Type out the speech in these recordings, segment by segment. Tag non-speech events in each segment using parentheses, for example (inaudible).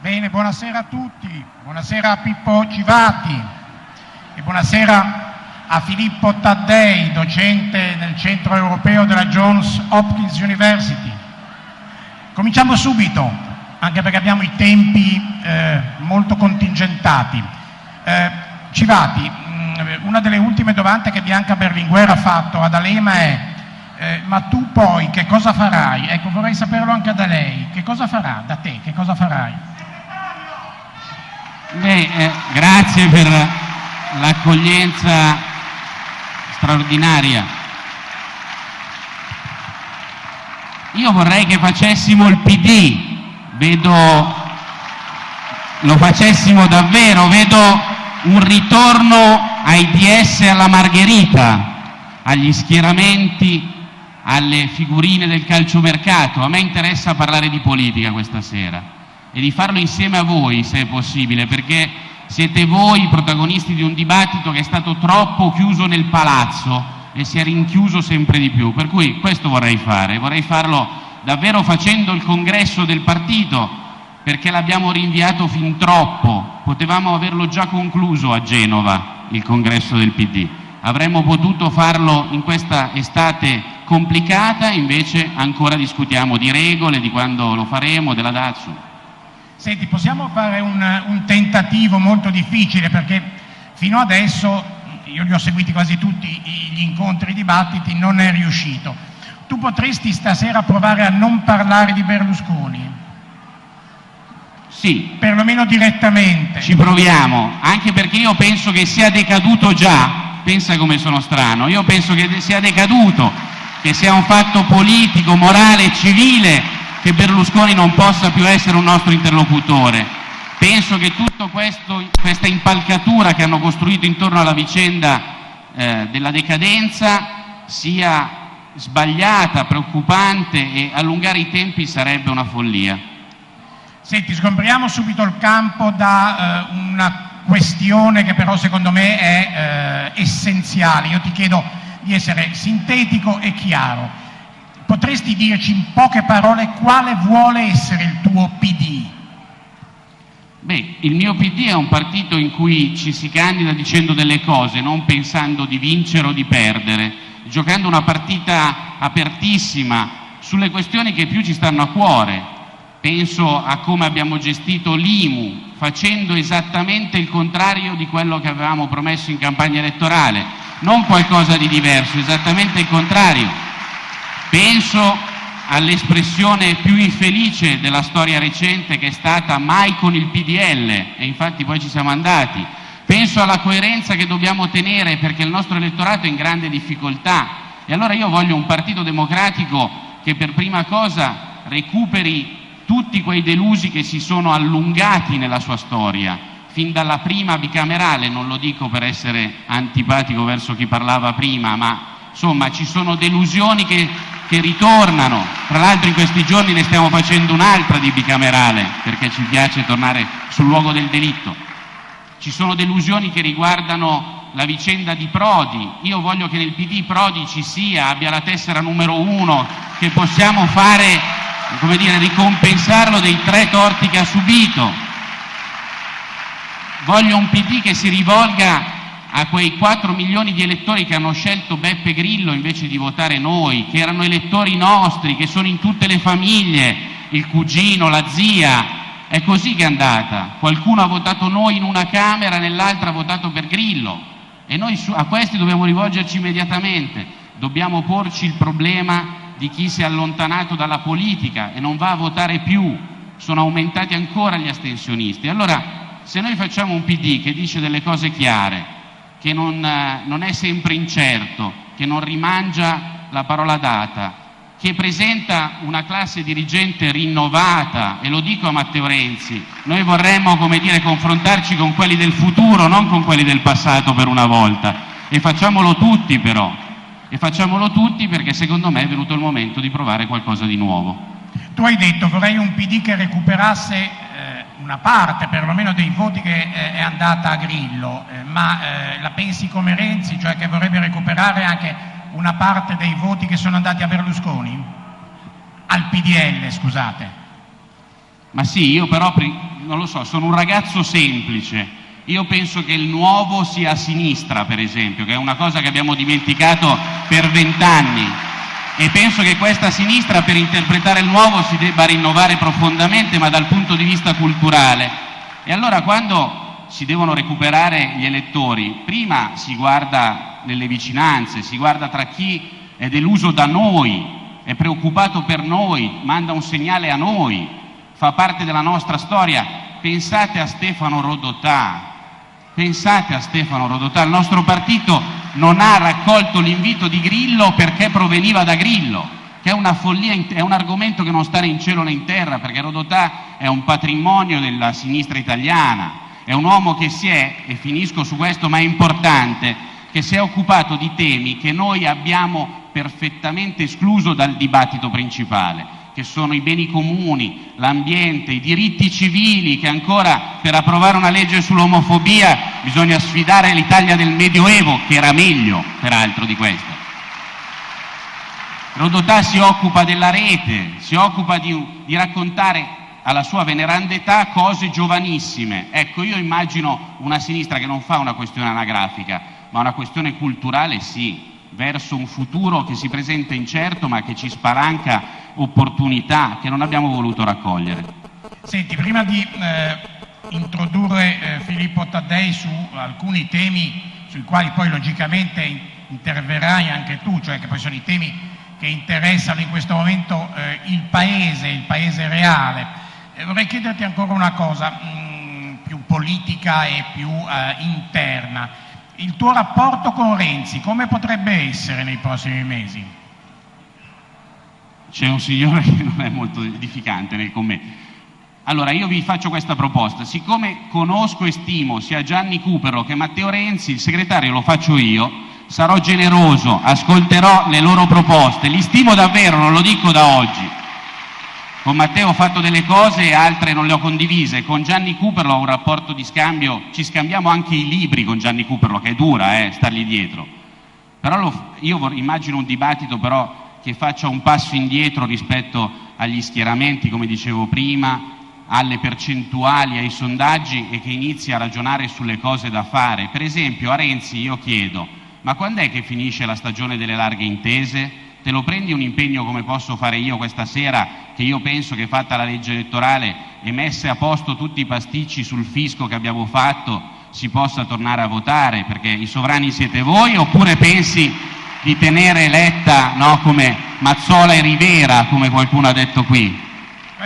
Bene, buonasera a tutti, buonasera a Pippo Civati e buonasera a Filippo Taddei, docente nel centro europeo della Johns Hopkins University. Cominciamo subito, anche perché abbiamo i tempi eh, molto contingentati. Eh, Civati, mh, una delle ultime domande che Bianca Berlinguer ha fatto ad Alema è eh, ma tu poi che cosa farai? Ecco, vorrei saperlo anche da lei. Che cosa farà da te? Che cosa farai? Beh, eh, grazie per l'accoglienza straordinaria. Io vorrei che facessimo il PD, vedo, lo facessimo davvero, vedo un ritorno ai DS alla Margherita, agli schieramenti, alle figurine del calciomercato. A me interessa parlare di politica questa sera e di farlo insieme a voi, se è possibile, perché siete voi i protagonisti di un dibattito che è stato troppo chiuso nel palazzo e si è rinchiuso sempre di più. Per cui questo vorrei fare, vorrei farlo davvero facendo il congresso del partito, perché l'abbiamo rinviato fin troppo. Potevamo averlo già concluso a Genova, il congresso del PD. Avremmo potuto farlo in questa estate complicata, invece ancora discutiamo di regole, di quando lo faremo, della data. Senti, possiamo fare un, un tentativo molto difficile perché fino adesso, io li ho seguiti quasi tutti gli incontri, i dibattiti, non è riuscito. Tu potresti stasera provare a non parlare di Berlusconi? Sì. Perlomeno direttamente. Ci proviamo, anche perché io penso che sia decaduto già, pensa come sono strano, io penso che sia decaduto, che sia un fatto politico, morale, civile che Berlusconi non possa più essere un nostro interlocutore. Penso che tutta questa impalcatura che hanno costruito intorno alla vicenda eh, della decadenza sia sbagliata, preoccupante e allungare i tempi sarebbe una follia. Senti, sgombriamo subito il campo da eh, una questione che però secondo me è eh, essenziale. Io ti chiedo di essere sintetico e chiaro. Potresti dirci in poche parole quale vuole essere il tuo PD? Beh, il mio PD è un partito in cui ci si candida dicendo delle cose, non pensando di vincere o di perdere, giocando una partita apertissima sulle questioni che più ci stanno a cuore. Penso a come abbiamo gestito l'IMU, facendo esattamente il contrario di quello che avevamo promesso in campagna elettorale, non qualcosa di diverso, esattamente il contrario Penso all'espressione più infelice della storia recente che è stata mai con il PDL e infatti poi ci siamo andati. Penso alla coerenza che dobbiamo tenere perché il nostro elettorato è in grande difficoltà e allora io voglio un partito democratico che per prima cosa recuperi tutti quei delusi che si sono allungati nella sua storia, fin dalla prima bicamerale, non lo dico per essere antipatico verso chi parlava prima, ma insomma ci sono delusioni che che ritornano. Tra l'altro in questi giorni ne stiamo facendo un'altra di bicamerale, perché ci piace tornare sul luogo del delitto. Ci sono delusioni che riguardano la vicenda di Prodi. Io voglio che nel PD Prodi ci sia, abbia la tessera numero uno, che possiamo fare, come dire, ricompensarlo dei tre torti che ha subito. Voglio un PD che si rivolga a quei 4 milioni di elettori che hanno scelto Beppe Grillo invece di votare noi, che erano elettori nostri, che sono in tutte le famiglie, il cugino, la zia. È così che è andata. Qualcuno ha votato noi in una Camera, nell'altra ha votato per Grillo. E noi a questi dobbiamo rivolgerci immediatamente. Dobbiamo porci il problema di chi si è allontanato dalla politica e non va a votare più. Sono aumentati ancora gli astensionisti. Allora, se noi facciamo un PD che dice delle cose chiare, che non, eh, non è sempre incerto, che non rimangia la parola data, che presenta una classe dirigente rinnovata, e lo dico a Matteo Renzi, noi vorremmo dire, confrontarci con quelli del futuro, non con quelli del passato per una volta, e facciamolo tutti però, e facciamolo tutti perché secondo me è venuto il momento di provare qualcosa di nuovo. Tu hai detto vorrei un PD che recuperasse una parte perlomeno dei voti che eh, è andata a Grillo, eh, ma eh, la pensi come Renzi, cioè che vorrebbe recuperare anche una parte dei voti che sono andati a Berlusconi? Al PDL, scusate. Ma sì, io però, non lo so, sono un ragazzo semplice. Io penso che il nuovo sia a sinistra, per esempio, che è una cosa che abbiamo dimenticato per vent'anni. E penso che questa sinistra, per interpretare il nuovo, si debba rinnovare profondamente, ma dal punto di vista culturale. E allora quando si devono recuperare gli elettori, prima si guarda nelle vicinanze, si guarda tra chi è deluso da noi, è preoccupato per noi, manda un segnale a noi, fa parte della nostra storia. Pensate a Stefano Rodotà, pensate a Stefano Rodotà, il nostro partito non ha raccolto l'invito di Grillo perché proveniva da Grillo, che è una follia, è un argomento che non sta né in cielo né in terra, perché Rodotà è un patrimonio della sinistra italiana, è un uomo che si è, e finisco su questo, ma è importante, che si è occupato di temi che noi abbiamo perfettamente escluso dal dibattito principale che sono i beni comuni, l'ambiente, i diritti civili, che ancora per approvare una legge sull'omofobia bisogna sfidare l'Italia del Medioevo, che era meglio peraltro di questa. Rodotà si occupa della rete, si occupa di, di raccontare alla sua veneranda età cose giovanissime. Ecco, io immagino una sinistra che non fa una questione anagrafica, ma una questione culturale sì, verso un futuro che si presenta incerto ma che ci spalanca opportunità che non abbiamo voluto raccogliere. Senti, prima di eh, introdurre eh, Filippo Taddei su alcuni temi sui quali poi logicamente interverrai anche tu, cioè che poi sono i temi che interessano in questo momento eh, il Paese, il Paese reale, eh, vorrei chiederti ancora una cosa mh, mm, più politica e più eh, interna. Il tuo rapporto con Renzi come potrebbe essere nei prossimi mesi? C'è un signore (laughs) che non è molto edificante con me. Allora, io vi faccio questa proposta. Siccome conosco e stimo sia Gianni Cupero che Matteo Renzi, il segretario lo faccio io, sarò generoso, ascolterò le loro proposte, li stimo davvero, non lo dico da oggi. Con Matteo ho fatto delle cose e altre non le ho condivise. Con Gianni Cooperlo ho un rapporto di scambio, ci scambiamo anche i libri con Gianni Cooperlo, che è dura eh, stargli dietro. Però lo, io immagino un dibattito però che faccia un passo indietro rispetto agli schieramenti, come dicevo prima, alle percentuali, ai sondaggi e che inizi a ragionare sulle cose da fare. Per esempio a Renzi io chiedo, ma quando è che finisce la stagione delle larghe intese? Te lo prendi un impegno come posso fare io questa sera, che io penso che fatta la legge elettorale e messe a posto tutti i pasticci sul fisco che abbiamo fatto, si possa tornare a votare, perché i sovrani siete voi, oppure pensi di tenere eletta no, come Mazzola e Rivera, come qualcuno ha detto qui?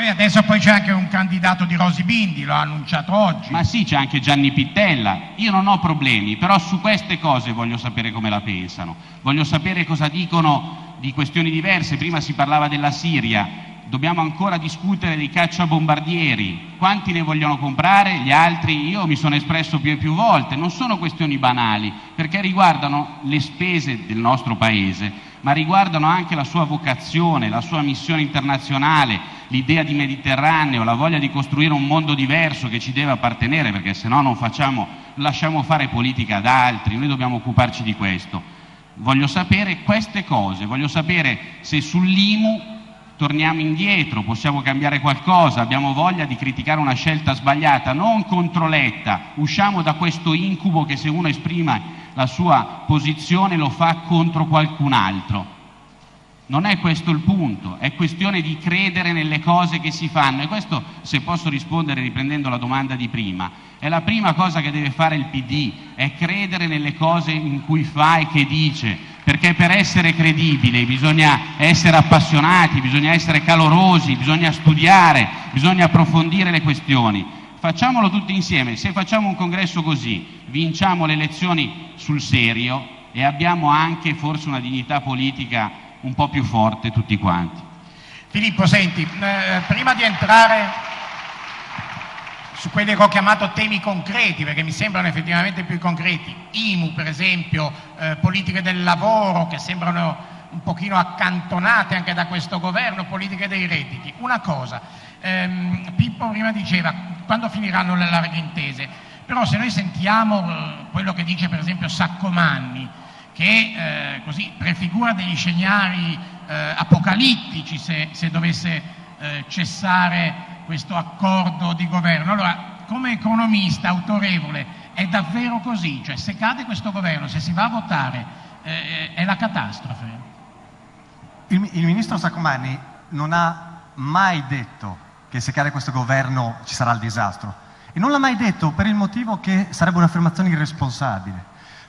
Adesso poi c'è anche un candidato di Rosi Bindi, l'ho annunciato oggi. Ma sì, c'è anche Gianni Pittella. Io non ho problemi, però su queste cose voglio sapere come la pensano. Voglio sapere cosa dicono di questioni diverse, prima si parlava della Siria, dobbiamo ancora discutere dei cacciabombardieri, quanti ne vogliono comprare, gli altri, io mi sono espresso più e più volte, non sono questioni banali, perché riguardano le spese del nostro Paese, ma riguardano anche la sua vocazione, la sua missione internazionale, l'idea di Mediterraneo, la voglia di costruire un mondo diverso che ci deve appartenere, perché se no non facciamo, lasciamo fare politica ad altri, noi dobbiamo occuparci di questo. Voglio sapere queste cose, voglio sapere se sull'IMU torniamo indietro, possiamo cambiare qualcosa, abbiamo voglia di criticare una scelta sbagliata, non contro Letta, usciamo da questo incubo che se uno esprime la sua posizione lo fa contro qualcun altro. Non è questo il punto, è questione di credere nelle cose che si fanno e questo, se posso rispondere riprendendo la domanda di prima, è la prima cosa che deve fare il PD, è credere nelle cose in cui fa e che dice, perché per essere credibile bisogna essere appassionati, bisogna essere calorosi, bisogna studiare, bisogna approfondire le questioni. Facciamolo tutti insieme, se facciamo un congresso così, vinciamo le elezioni sul serio e abbiamo anche forse una dignità politica un po' più forte tutti quanti. Filippo, senti, eh, prima di entrare su quelli che ho chiamato temi concreti, perché mi sembrano effettivamente più concreti, IMU per esempio, eh, politiche del lavoro che sembrano un pochino accantonate anche da questo governo, politiche dei redditi. Una cosa, ehm, Pippo prima diceva quando finiranno le larghe intese, però se noi sentiamo eh, quello che dice per esempio Saccomanni, che eh, così prefigura degli scenari eh, apocalittici se, se dovesse eh, cessare questo accordo di governo. Allora, come economista autorevole, è davvero così? Cioè, se cade questo governo, se si va a votare, eh, è la catastrofe? Il, il ministro Saccomanni non ha mai detto che se cade questo governo ci sarà il disastro. E non l'ha mai detto per il motivo che sarebbe un'affermazione irresponsabile,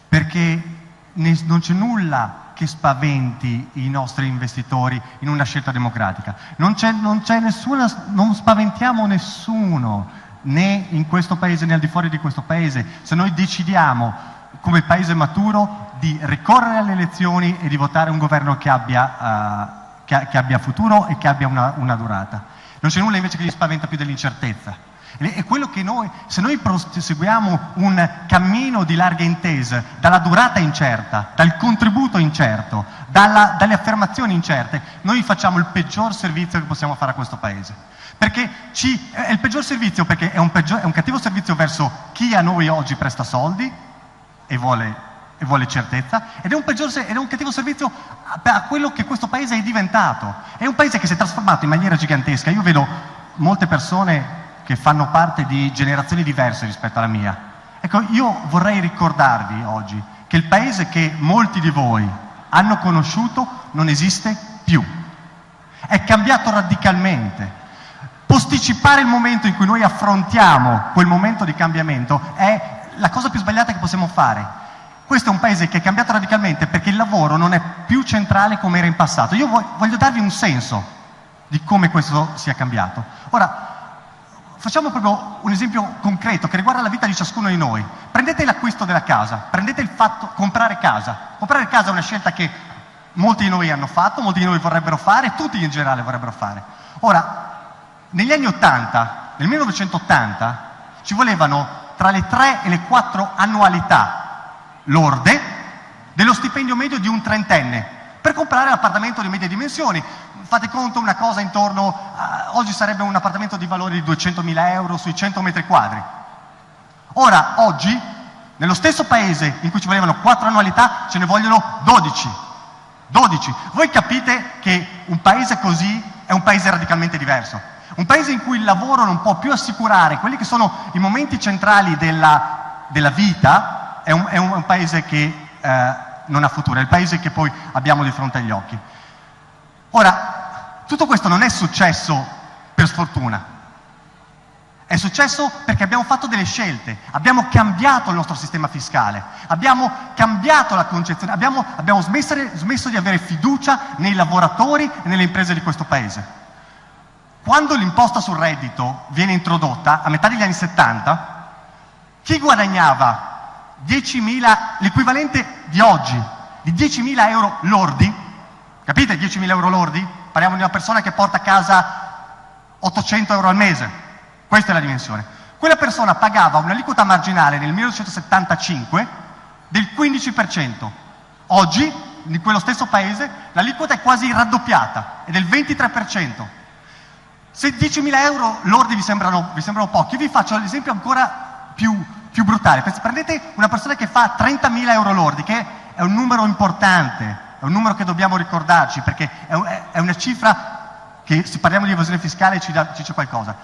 perché non c'è nulla che spaventi i nostri investitori in una scelta democratica. Non non nessuna, non spaventiamo nessuno, né in questo paese né al di fuori di questo paese, se noi decidiamo come paese maturo di ricorrere alle elezioni e di votare un governo che abbia, uh, che, che abbia futuro e che abbia una, una durata. Non c'è nulla invece che gli spaventa più dell'incertezza. È quello che noi, se noi proseguiamo un cammino di larghe intese, dalla durata incerta, dal contributo incerto, dalla, dalle affermazioni incerte, noi facciamo il peggior servizio che possiamo fare a questo Paese. Perché ci, è il peggior servizio perché è un, peggior, è un, cattivo servizio verso chi a noi oggi presta soldi e vuole, e vuole certezza, ed è, un peggior, ed è un cattivo servizio a, a quello che questo Paese è diventato. È un Paese che si è trasformato in maniera gigantesca. Io vedo molte persone che fanno parte di generazioni diverse rispetto alla mia. Ecco, io vorrei ricordarvi oggi che il paese che molti di voi hanno conosciuto non esiste più. È cambiato radicalmente. Posticipare il momento in cui noi affrontiamo quel momento di cambiamento è la cosa più sbagliata che possiamo fare. Questo è un paese che è cambiato radicalmente perché il lavoro non è più centrale come era in passato. Io voglio darvi un senso di come questo sia cambiato. Ora, Facciamo proprio un esempio concreto che riguarda la vita di ciascuno di noi. Prendete l'acquisto della casa, prendete il fatto comprare casa. Comprare casa è una scelta che molti di noi hanno fatto, molti di noi vorrebbero fare, tutti in generale vorrebbero fare. Ora, negli anni 80, nel 1980, ci volevano tra le 3 e le 4 annualità lorde dello stipendio medio di un trentenne per comprare l'appartamento di medie dimensioni fate conto una cosa intorno, a, oggi sarebbe un appartamento di valore di 200.000 euro sui 100 metri quadri. Ora, oggi, nello stesso paese in cui ci volevano 4 annualità, ce ne vogliono 12. 12. Voi capite che un paese così è un paese radicalmente diverso. Un paese in cui il lavoro non può più assicurare quelli che sono i momenti centrali della, della vita, è un, è un, paese che eh, non ha futuro, è il paese che poi abbiamo di fronte agli occhi. Ora, tutto questo non è successo per sfortuna, è successo perché abbiamo fatto delle scelte, abbiamo cambiato il nostro sistema fiscale, abbiamo cambiato la concezione, abbiamo, abbiamo smesso, smesso di avere fiducia nei lavoratori e nelle imprese di questo Paese. Quando l'imposta sul reddito viene introdotta, a metà degli anni 70, chi guadagnava 10.000, l'equivalente di oggi, di 10.000 euro lordi, capite 10.000 euro lordi? Parliamo di una persona che porta a casa 800 euro al mese, questa è la dimensione. Quella persona pagava un'aliquota marginale nel 1975 del 15%. Oggi, in quello stesso paese, l'aliquota è quasi raddoppiata, è del 23%. Se 10.000 euro lordi vi sembrano, vi sembrano pochi, vi faccio l'esempio ancora più, più brutale. Prendete una persona che fa 30.000 euro lordi, che è un numero importante, è un numero che dobbiamo ricordarci perché è, un, è una cifra che se parliamo di evasione fiscale ci, dà, ci dice qualcosa.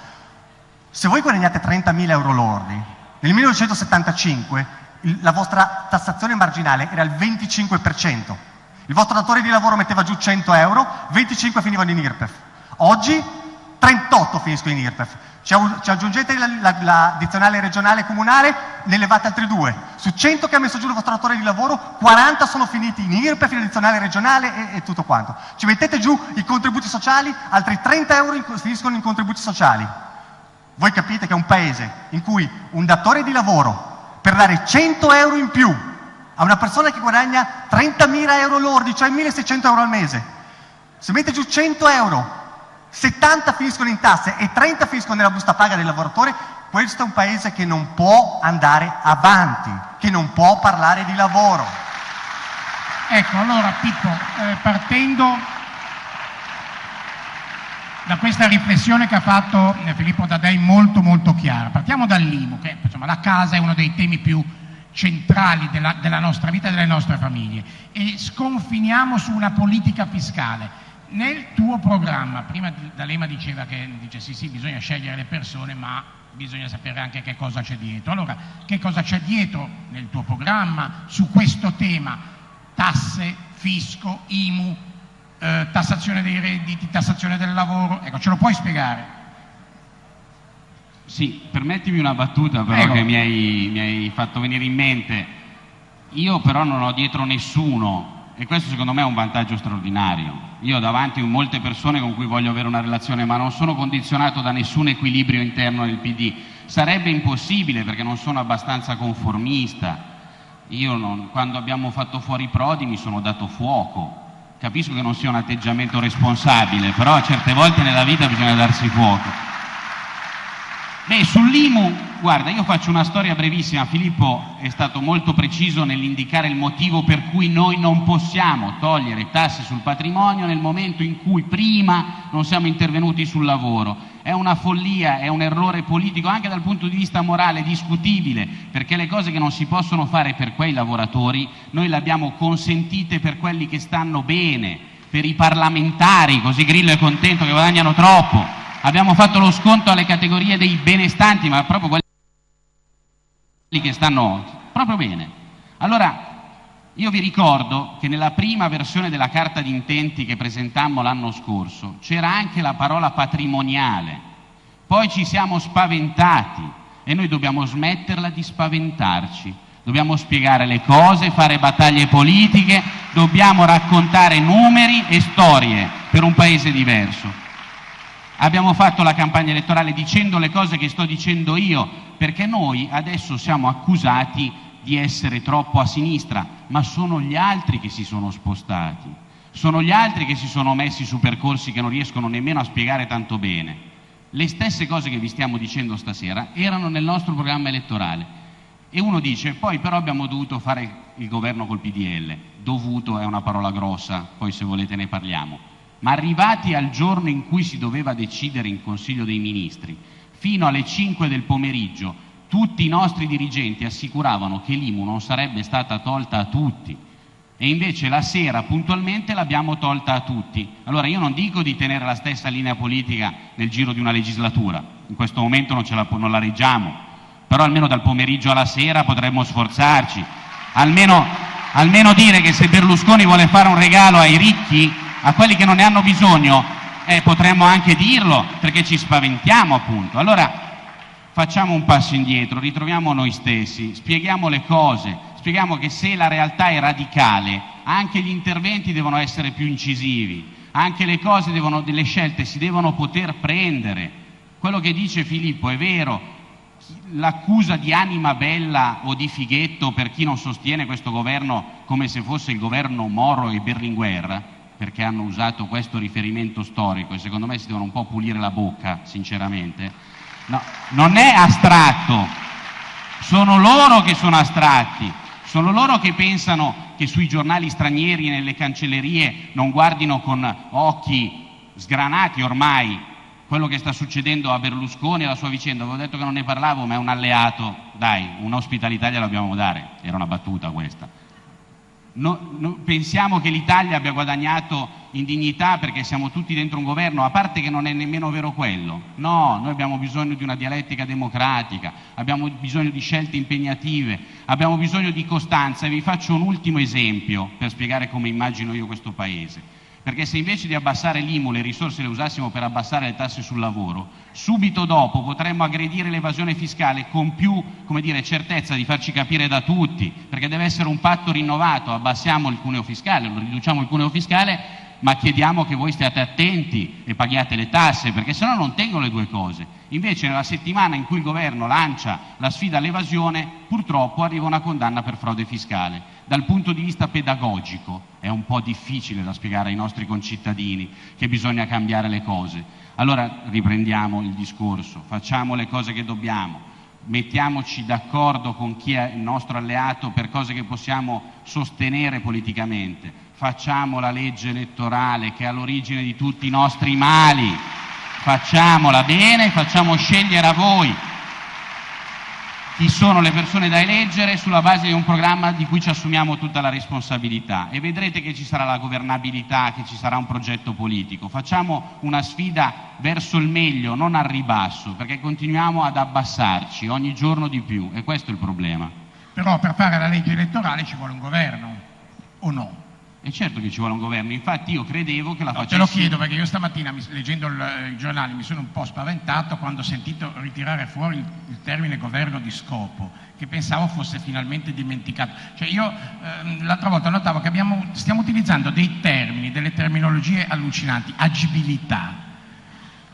Se voi guadagnate 30.000 euro lordi, nel 1975 il, la vostra tassazione marginale era il 25%. Il vostro datore di lavoro metteva giù 100 euro, 25 finivano in IRPEF. Oggi 38 finiscono in IRPEF. Ci, aggiungete la, la, la, dizionale regionale e comunale, ne levate altri due. Su 100 che ha messo giù il vostro datore di lavoro, 40 sono finiti in IRPEF, in addizionale regionale e, e, tutto quanto. Ci mettete giù i contributi sociali, altri 30 euro in, finiscono in contributi sociali. Voi capite che è un paese in cui un datore di lavoro, per dare 100 euro in più a una persona che guadagna 30.000 euro lordi, cioè 1.600 euro al mese, se mette giù 100 euro 70 finiscono in tasse e 30 finiscono nella busta paga del lavoratore, questo è un paese che non può andare avanti, che non può parlare di lavoro. Ecco, allora Pippo, eh, partendo da questa riflessione che ha fatto eh, Filippo Dadei molto molto chiara, partiamo dall'IMU, che insomma, la casa è uno dei temi più centrali della, della nostra vita e delle nostre famiglie, e sconfiniamo su una politica fiscale nel tuo programma, prima D'Alema diceva che dice sì sì bisogna scegliere le persone ma bisogna sapere anche che cosa c'è dietro. Allora, che cosa c'è dietro nel tuo programma su questo tema? Tasse, fisco, IMU, eh, tassazione dei redditi, tassazione del lavoro, ecco, ce lo puoi spiegare? Sì, permettimi una battuta però Prego. che mi hai, mi hai fatto venire in mente. Io però non ho dietro nessuno e questo secondo me è un vantaggio straordinario. Io ho davanti molte persone con cui voglio avere una relazione, ma non sono condizionato da nessun equilibrio interno del PD. Sarebbe impossibile perché non sono abbastanza conformista. Io non, quando abbiamo fatto fuori Prodi mi sono dato fuoco. Capisco che non sia un atteggiamento responsabile, però certe volte nella vita bisogna darsi fuoco. Beh, sull'IMU, guarda, io faccio una storia brevissima. Filippo è stato molto preciso nell'indicare il motivo per cui noi non possiamo togliere tasse sul patrimonio nel momento in cui prima non siamo intervenuti sul lavoro. È una follia, è un errore politico anche dal punto di vista morale discutibile, perché le cose che non si possono fare per quei lavoratori noi le abbiamo consentite per quelli che stanno bene, per i parlamentari, così Grillo è contento che guadagnano troppo abbiamo fatto lo sconto alle categorie dei benestanti, ma proprio quelli che stanno proprio bene. Allora, io vi ricordo che nella prima versione della carta di intenti che presentammo l'anno scorso c'era anche la parola patrimoniale, poi ci siamo spaventati e noi dobbiamo smetterla di spaventarci, dobbiamo spiegare le cose, fare battaglie politiche, dobbiamo raccontare numeri e storie per un paese diverso. Abbiamo fatto la campagna elettorale dicendo le cose che sto dicendo io, perché noi adesso siamo accusati di essere troppo a sinistra, ma sono gli altri che si sono spostati, sono gli altri che si sono messi su percorsi che non riescono nemmeno a spiegare tanto bene. Le stesse cose che vi stiamo dicendo stasera erano nel nostro programma elettorale. E uno dice, poi però abbiamo dovuto fare il governo col PDL. Dovuto è una parola grossa, poi se volete ne parliamo ma arrivati al giorno in cui si doveva decidere in Consiglio dei Ministri, fino alle 5 del pomeriggio, tutti i nostri dirigenti assicuravano che l'IMU non sarebbe stata tolta a tutti. E invece la sera puntualmente l'abbiamo tolta a tutti. Allora io non dico di tenere la stessa linea politica nel giro di una legislatura, in questo momento non, la, non la reggiamo, però almeno dal pomeriggio alla sera potremmo sforzarci, almeno, almeno dire che se Berlusconi vuole fare un regalo ai ricchi a quelli che non ne hanno bisogno, eh, potremmo anche dirlo perché ci spaventiamo appunto. Allora facciamo un passo indietro, ritroviamo noi stessi, spieghiamo le cose, spieghiamo che se la realtà è radicale, anche gli interventi devono essere più incisivi, anche le cose devono, le scelte si devono poter prendere. Quello che dice Filippo è vero, l'accusa di anima bella o di fighetto per chi non sostiene questo governo come se fosse il governo Moro e Berlinguer perché hanno usato questo riferimento storico e secondo me si devono un po' pulire la bocca, sinceramente. No, non è astratto, sono loro che sono astratti, sono loro che pensano che sui giornali stranieri e nelle cancellerie non guardino con occhi sgranati ormai quello che sta succedendo a Berlusconi e la sua vicenda. Avevo detto che non ne parlavo, ma è un alleato, dai, un'ospitalità gliela dobbiamo dare, era una battuta questa. No, no, pensiamo che l'Italia abbia guadagnato in dignità perché siamo tutti dentro un governo, a parte che non è nemmeno vero quello. No, noi abbiamo bisogno di una dialettica democratica, abbiamo bisogno di scelte impegnative, abbiamo bisogno di costanza e vi faccio un ultimo esempio per spiegare come immagino io questo Paese perché se invece di abbassare l'IMU le risorse le usassimo per abbassare le tasse sul lavoro, subito dopo potremmo aggredire l'evasione fiscale con più dire, certezza di farci capire da tutti, perché deve essere un patto rinnovato, abbassiamo il cuneo fiscale, riduciamo il cuneo fiscale, ma chiediamo che voi stiate attenti e paghiate le tasse, perché sennò non tengono le due cose. Invece nella settimana in cui il governo lancia la sfida all'evasione, purtroppo arriva una condanna per frode fiscale. Dal punto di vista pedagogico è un po' difficile da spiegare ai nostri concittadini che bisogna cambiare le cose. Allora riprendiamo il discorso, facciamo le cose che dobbiamo, mettiamoci d'accordo con chi è il nostro alleato per cose che possiamo sostenere politicamente, facciamo la legge elettorale che è all'origine di tutti i nostri mali, facciamola bene, facciamo scegliere a voi. Chi sono le persone da eleggere sulla base di un programma di cui ci assumiamo tutta la responsabilità e vedrete che ci sarà la governabilità, che ci sarà un progetto politico. Facciamo una sfida verso il meglio, non al ribasso, perché continuiamo ad abbassarci ogni giorno di più e questo è il problema. Però per fare la legge elettorale ci vuole un governo, o no? E certo che ci vuole un governo, infatti io credevo che la No, facessi... te lo chiedo perché io stamattina leggendo il, il giornale mi sono un po' spaventato quando ho sentito ritirare fuori il, il termine governo di scopo, che pensavo fosse finalmente dimenticato. Cioè io ehm, l'altra volta notavo che abbiamo- stiamo utilizzando dei termini, delle terminologie allucinanti, agibilità,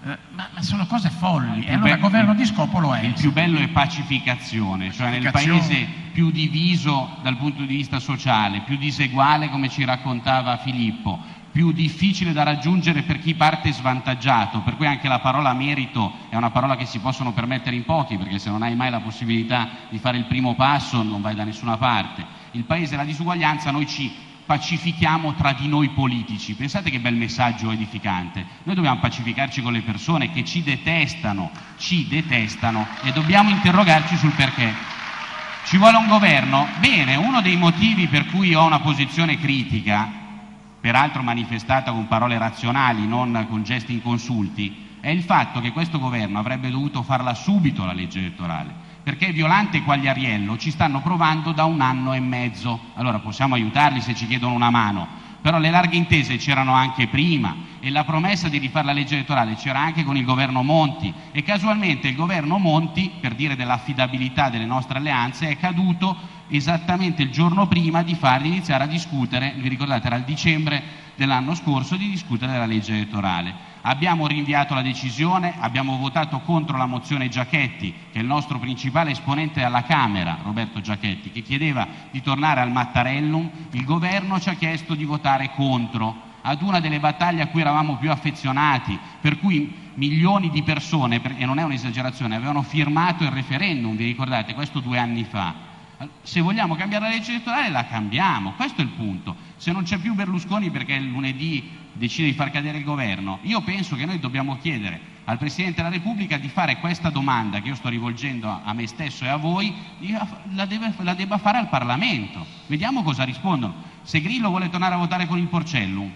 ma, ma sono cose folli. E più allora governo di scopo lo è. Il più bello è pacificazione, cioè nel paese più diviso dal punto di vista sociale, più diseguale come ci raccontava Filippo, più difficile da raggiungere per chi parte svantaggiato, per cui anche la parola merito è una parola che si possono permettere in pochi, perché se non hai mai la possibilità di fare il primo passo non vai da nessuna parte. Il paese e la disuguaglianza noi ci pacifichiamo tra di noi politici. Pensate che bel messaggio edificante. Noi dobbiamo pacificarci con le persone che ci detestano, ci detestano e dobbiamo interrogarci sul perché. Ci vuole un governo? Bene, uno dei motivi per cui ho una posizione critica, peraltro manifestata con parole razionali, non con gesti inconsulti, è il fatto che questo governo avrebbe dovuto farla subito la legge elettorale, perché Violante e Quagliariello ci stanno provando da un anno e mezzo. Allora possiamo aiutarli se ci chiedono una mano, però le larghe intese c'erano anche prima e la promessa di rifare la legge elettorale c'era anche con il governo Monti e casualmente il governo Monti, per dire dell'affidabilità delle nostre alleanze, è caduto esattamente il giorno prima di farli iniziare a discutere, vi ricordate era il dicembre dell'anno scorso, di discutere della legge elettorale. Abbiamo rinviato la decisione, abbiamo votato contro la mozione Giachetti, che è il nostro principale esponente alla Camera, Roberto Giachetti, che chiedeva di tornare al Mattarellum, il governo ci ha chiesto di votare contro ad una delle battaglie a cui eravamo più affezionati, per cui milioni di persone, per- e non è un'esagerazione, avevano firmato il referendum, vi ricordate, questo due anni fa. Se vogliamo cambiare la legge elettorale la cambiamo, questo è il punto. Se non c'è più Berlusconi perché lunedì decide di far cadere il governo, io penso che noi dobbiamo chiedere al Presidente della Repubblica di fare questa domanda che io sto rivolgendo a- me stesso e a voi, la, deve- la debba fare al Parlamento. Vediamo cosa rispondono. Se Grillo vuole tornare a votare con il Porcellum,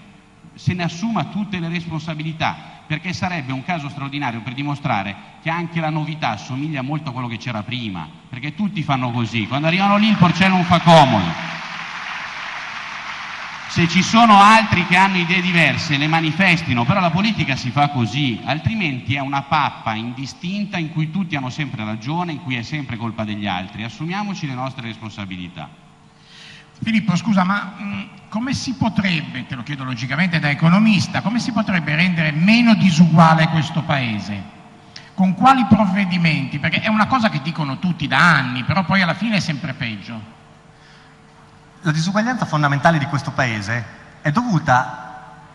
se ne assuma tutte le responsabilità, perché sarebbe un caso straordinario per dimostrare che anche la novità assomiglia molto a quello che c'era prima, perché tutti fanno così, quando arrivano lì il porcellum fa comodo. Se ci sono altri che hanno idee diverse, le manifestino, però la politica si fa così, altrimenti è una pappa indistinta in cui tutti hanno sempre ragione, in cui è sempre colpa degli altri. Assumiamoci le nostre responsabilità. Filippo, scusa, ma mh, come si potrebbe, te lo chiedo logicamente da economista, come si potrebbe rendere meno disuguale questo Paese? Con quali provvedimenti? Perché è una cosa che dicono tutti da anni, però poi alla fine è sempre peggio. La disuguaglianza fondamentale di questo Paese è dovuta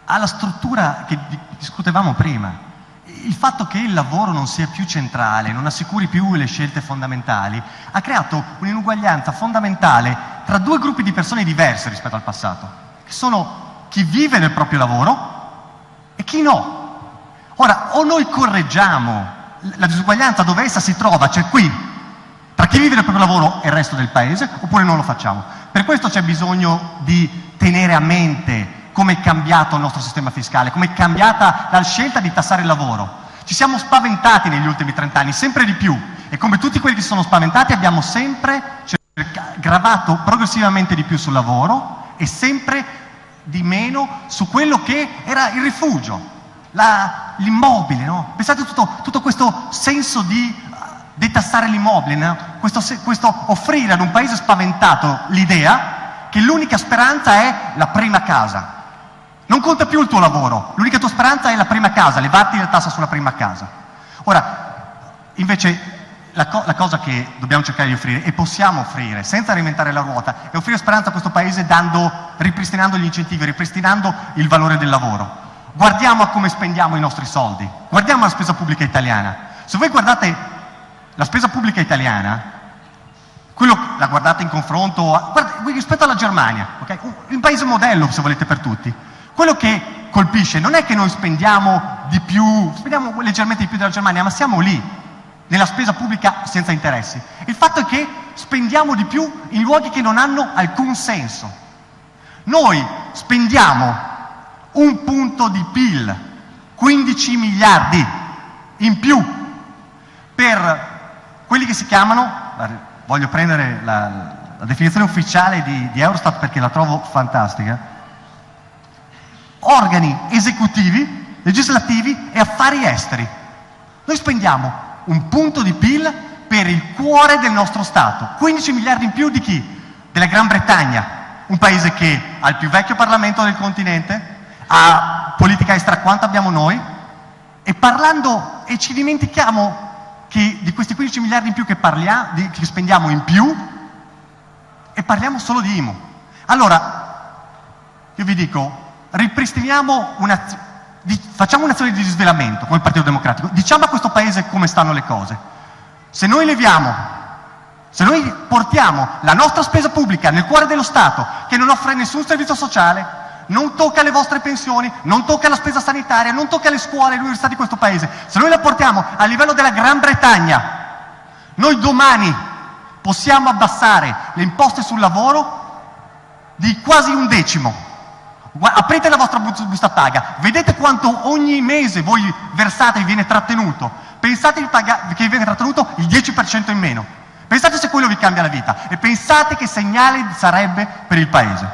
alla struttura che di- discutevamo prima. Il fatto che il lavoro non sia più centrale, non assicuri più le scelte fondamentali, ha creato un'inuguaglianza fondamentale tra due gruppi di persone diverse rispetto al passato, che sono chi vive nel proprio lavoro e chi no. Ora, o noi correggiamo la disuguaglianza dove essa si trova, cioè qui, tra chi vive nel proprio lavoro e il resto del paese, oppure non lo facciamo. Per questo c'è bisogno di tenere a mente come è cambiato il nostro sistema fiscale, come è cambiata la scelta di tassare il lavoro. Ci siamo spaventati negli ultimi 30 anni, sempre di più, e come tutti quelli che si sono spaventati abbiamo sempre gravato progressivamente di più sul lavoro e sempre di meno su quello che era il rifugio, l'immobile. No? Pensate a tutto, tutto questo senso di detassare l'immobile, no? questo, questo offrire ad un paese spaventato l'idea che l'unica speranza è la prima casa. Non conta più il tuo lavoro, l'unica tua speranza è la prima casa, levarti la tassa sulla prima casa. Ora, invece, la, co- la cosa che dobbiamo cercare di offrire e possiamo offrire senza reinventare la ruota è offrire speranza a questo paese dando, ripristinando gli incentivi, ripristinando il valore del lavoro. Guardiamo a come spendiamo i nostri soldi, guardiamo la spesa pubblica italiana. Se voi guardate la spesa pubblica italiana, quello la guardate in confronto a- guarda, rispetto alla Germania, ok? Un- paese modello se volete per tutti. Quello che colpisce non è che noi spendiamo di più, spendiamo leggermente di più della Germania, ma siamo lì. nella spesa pubblica senza interessi. Il fatto è che spendiamo di più in luoghi che non hanno alcun senso. Noi spendiamo un punto di PIL, 15 miliardi in più per quelli che si chiamano, voglio prendere la, la definizione ufficiale di, di Eurostat perché la trovo fantastica, organi esecutivi, legislativi e affari esteri. Noi spendiamo un punto di PIL per il cuore del nostro Stato. 15 miliardi in più di chi? Della Gran Bretagna, un paese che ha il più vecchio Parlamento del continente, ha politica estera quanto abbiamo noi, e parlando, e ci dimentichiamo che di questi 15 miliardi in più che, parliamo, di, che spendiamo in più, e parliamo solo di IMU. Allora, io vi dico, ripristiniamo una, di, facciamo un'azione di disvelamento come Partito Democratico, diciamo a questo Paese come stanno le cose. Se noi leviamo, se noi portiamo la nostra spesa pubblica nel cuore dello Stato, che non offre nessun servizio sociale, non tocca le vostre pensioni, non tocca la spesa sanitaria, non tocca le scuole e le università di questo Paese, se noi la portiamo a livello della Gran Bretagna, noi domani possiamo abbassare le imposte sul lavoro di quasi un decimo. Aprite la vostra busta paga, vedete quanto ogni mese voi versate e viene trattenuto. Pensate che viene trattenuto il 10% in meno. Pensate se quello vi cambia la vita e pensate che segnale sarebbe per il Paese.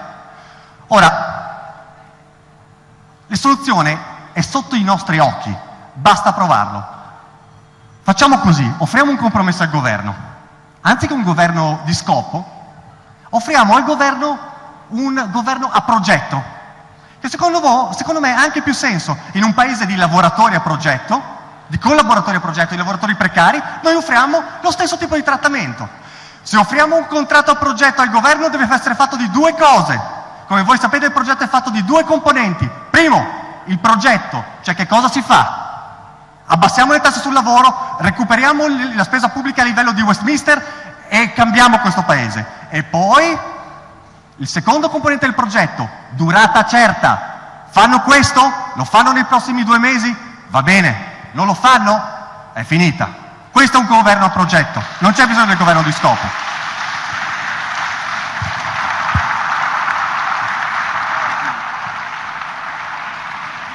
Ora, la soluzione è sotto i nostri occhi, basta provarlo. Facciamo così, offriamo un compromesso al governo. Anziché un governo di scopo, offriamo al governo un governo a progetto, che secondo, voi, secondo me ha anche più senso in un paese di lavoratori a progetto, di collaboratori a progetto, di lavoratori precari, noi offriamo lo stesso tipo di trattamento. Se offriamo un contratto a progetto al governo deve essere fatto di due cose. Come voi sapete il progetto è fatto di due componenti. Primo, il progetto, cioè che cosa si fa. Abbassiamo le tasse sul lavoro, recuperiamo la spesa pubblica a livello di Westminster e cambiamo questo paese. E poi il secondo componente del progetto, durata certa. Fanno questo? Lo fanno nei prossimi due mesi? Va bene. Non lo fanno? È finita. Questo è un governo a progetto, non c'è bisogno del governo di scopo.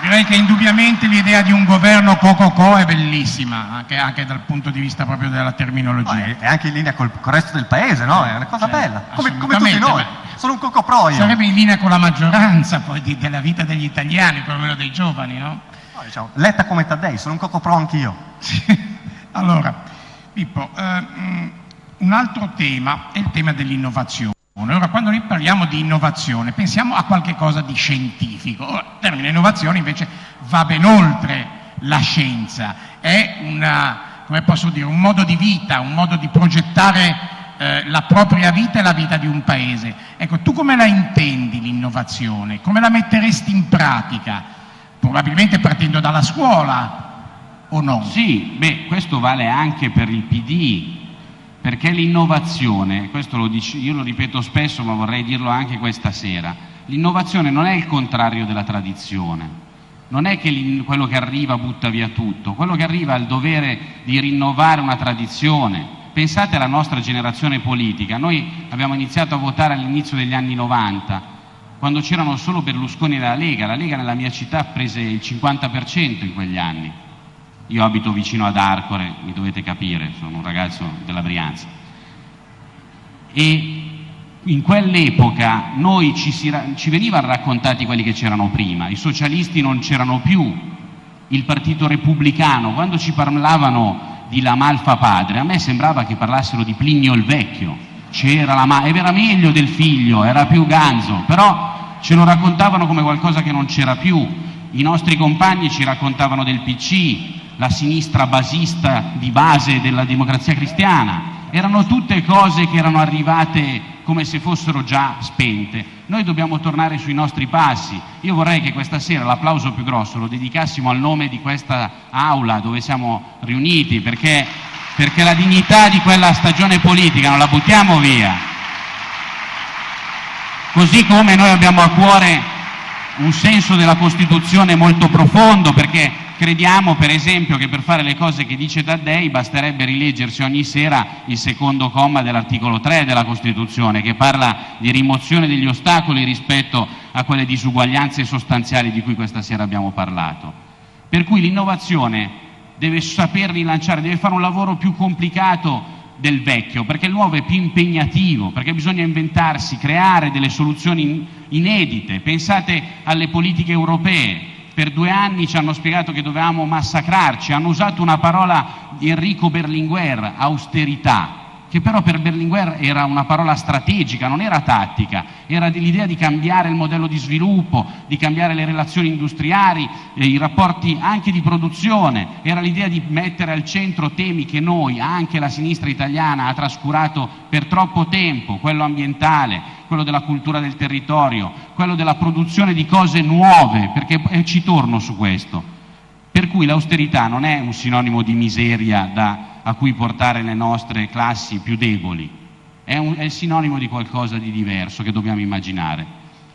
Direi che indubbiamente l'idea di un governo co-co-co è bellissima, anche, anche, dal punto di vista proprio della terminologia. No, è, è, anche in linea col, col resto del paese, no? È una cosa cioè, bella, come, come tutti noi. Beh sono un cocopro io. Sarebbe in linea con la maggioranza poi di, della vita degli italiani, perlomeno dei giovani, no? no diciamo, letta come Taddei, sono un cocopro anch'io. allora, Pippo, eh, un altro tema è il tema dell'innovazione. Ora, quando noi parliamo di innovazione, pensiamo a qualcosa di scientifico. Il termine innovazione invece va ben oltre la scienza, è una, dire, un modo di vita, un modo di progettare eh, la propria vita e la vita di un paese. Ecco, tu come la intendi l'innovazione? Come la metteresti in pratica? Probabilmente partendo dalla scuola o no? Sì, beh, questo vale anche per il PD, perché l'innovazione, questo lo dico, io lo ripeto spesso ma vorrei dirlo anche questa sera, l'innovazione non è il contrario della tradizione, non è che quello che arriva butta via tutto, quello che arriva ha il dovere di rinnovare una tradizione, Pensate alla nostra generazione politica, noi abbiamo iniziato a votare all'inizio degli anni 90, quando c'erano solo Berlusconi e la Lega, la Lega nella mia città prese il 50% in quegli anni. Io abito vicino ad Arcore, mi dovete capire, sono un ragazzo della Brianza. E in quell'epoca noi ci, si, ci venivano raccontati quelli che c'erano prima, i socialisti non c'erano più, il partito repubblicano, quando ci parlavano di Lamalfa padre, a me sembrava che parlassero di Plinio il vecchio, c'era la ma- era meglio del figlio, era più ganzo, però ce lo raccontavano come qualcosa che non c'era più. I nostri compagni ci raccontavano del PC, la sinistra basista di base della democrazia cristiana, erano tutte cose che erano arrivate come se fossero già spente. Noi dobbiamo tornare sui nostri passi. Io vorrei che questa sera l'applauso più grosso lo dedicassimo al nome di questa aula dove siamo riuniti, perché, perché la dignità di quella stagione politica non la buttiamo via. Così come noi abbiamo a cuore un senso della Costituzione molto profondo, perché crediamo per esempio che per fare le cose che dice Taddei basterebbe rileggersi ogni sera il secondo comma dell'articolo 3 della Costituzione che parla di rimozione degli ostacoli rispetto a quelle disuguaglianze sostanziali di cui questa sera abbiamo parlato. Per cui l'innovazione deve saper rilanciare, deve fare un lavoro più complicato del vecchio, perché il nuovo è più impegnativo, perché bisogna inventarsi, creare delle soluzioni inedite. Pensate alle politiche europee. Per due anni ci hanno spiegato che dovevamo massacrarci, hanno usato una parola di Enrico Berlinguer, austerità che però per Berlinguer era una parola strategica, non era tattica, era l'idea di cambiare il modello di sviluppo, di cambiare le relazioni industriali, eh, i rapporti anche di produzione, era l'idea di mettere al centro temi che noi, anche la sinistra italiana, ha trascurato per troppo tempo, quello ambientale, quello della cultura del territorio, quello della produzione di cose nuove, perché eh, ci torno su questo. Per cui l'austerità non è un sinonimo di miseria da a cui portare le nostre classi più deboli, è, un, è sinonimo di qualcosa di diverso che dobbiamo immaginare.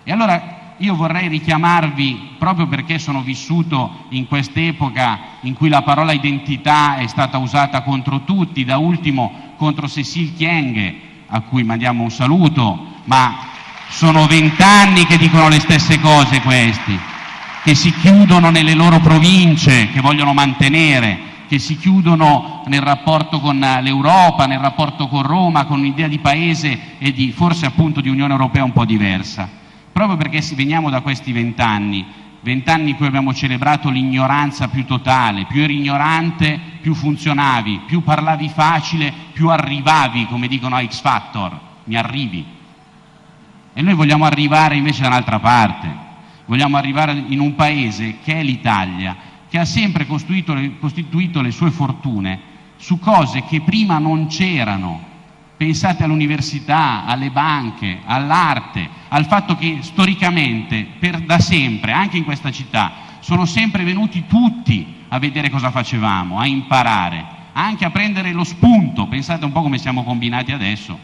E allora io vorrei richiamarvi, proprio perché sono vissuto in quest'epoca in cui la parola identità è stata usata contro tutti, da ultimo contro Cecil Chienghe, a cui mandiamo un saluto, ma sono vent'anni che dicono le stesse cose questi, che si chiudono nelle loro province, che vogliono mantenere, che si chiudono nel rapporto con l'Europa, nel rapporto con Roma, con un'idea di paese e di, forse appunto di Unione Europea un po' diversa. Proprio perché veniamo da questi vent'anni, vent'anni in cui abbiamo celebrato l'ignoranza più totale, più eri ignorante, più funzionavi, più parlavi facile, più arrivavi, come dicono a X Factor, mi arrivi. E noi vogliamo arrivare invece da un'altra parte, vogliamo arrivare in un paese che è l'Italia, che ha sempre costituito le, costituito le sue fortune su cose che prima non c'erano. Pensate all'università, alle banche, all'arte, al fatto che storicamente, per, da sempre, anche in questa città, sono sempre venuti tutti a vedere cosa facevamo, a imparare, anche a prendere lo spunto. Pensate un po' come siamo combinati adesso.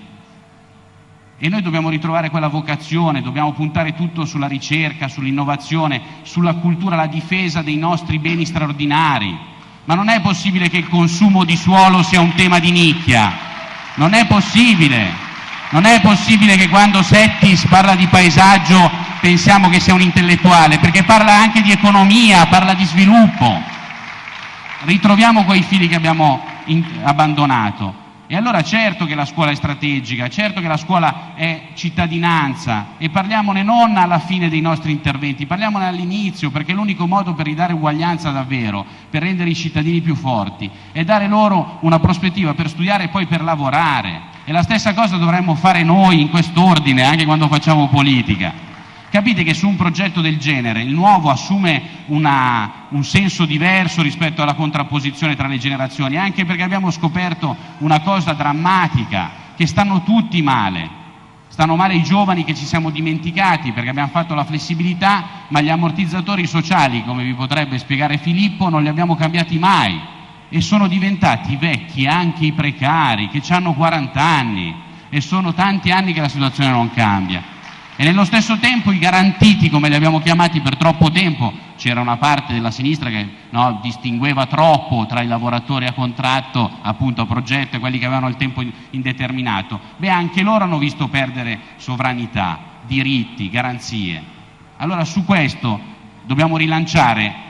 E noi dobbiamo ritrovare quella vocazione, dobbiamo puntare tutto sulla ricerca, sull'innovazione, sulla cultura, la difesa dei nostri beni straordinari. Ma non è possibile che il consumo di suolo sia un tema di nicchia. Non è possibile. Non è possibile che quando Settis parla di paesaggio pensiamo che sia un intellettuale, perché parla anche di economia, parla di sviluppo. Ritroviamo quei fili che abbiamo abbandonato. E allora certo che la scuola è strategica, certo che la scuola è cittadinanza e parliamone non alla fine dei nostri interventi, parliamone all'inizio perché è l'unico modo per ridare uguaglianza davvero, per rendere i cittadini più forti e dare loro una prospettiva per studiare e poi per lavorare. E la stessa cosa dovremmo fare noi in quest'ordine anche quando facciamo politica. Capite che su un progetto del genere il nuovo assume una, un senso diverso rispetto alla contrapposizione tra le generazioni, anche perché abbiamo scoperto una cosa drammatica, che stanno tutti male. Stanno male i giovani che ci siamo dimenticati perché abbiamo fatto la flessibilità, ma gli ammortizzatori sociali, come vi potrebbe spiegare Filippo, non li abbiamo cambiati mai e sono diventati vecchi anche i precari che hanno 40 anni e sono tanti anni che la situazione non cambia. E nello stesso tempo i garantiti, come li abbiamo chiamati per troppo tempo, c'era una parte della sinistra che no, distingueva troppo tra i lavoratori a contratto, appunto a progetto e quelli che avevano il tempo indeterminato, beh anche loro hanno visto perdere sovranità, diritti, garanzie. Allora su questo dobbiamo rilanciare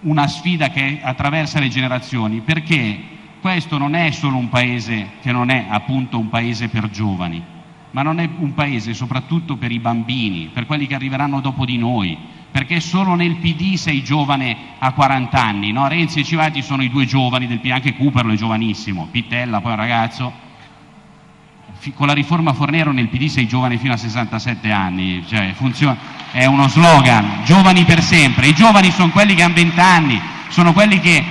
una sfida che attraversa le generazioni, perché questo non è solo un paese che non è appunto un paese per giovani, ma non è un paese soprattutto per i bambini, per quelli che arriveranno dopo di noi, perché solo nel PD sei giovane a 40 anni, no? Renzi e Civati sono i due giovani del PD, anche Cooperlo è giovanissimo, Pittella poi un ragazzo, con la riforma Fornero nel PD sei giovane fino a 67 anni, cioè funziona, è uno slogan, giovani per sempre, i giovani sono quelli che hanno 20 anni, sono quelli che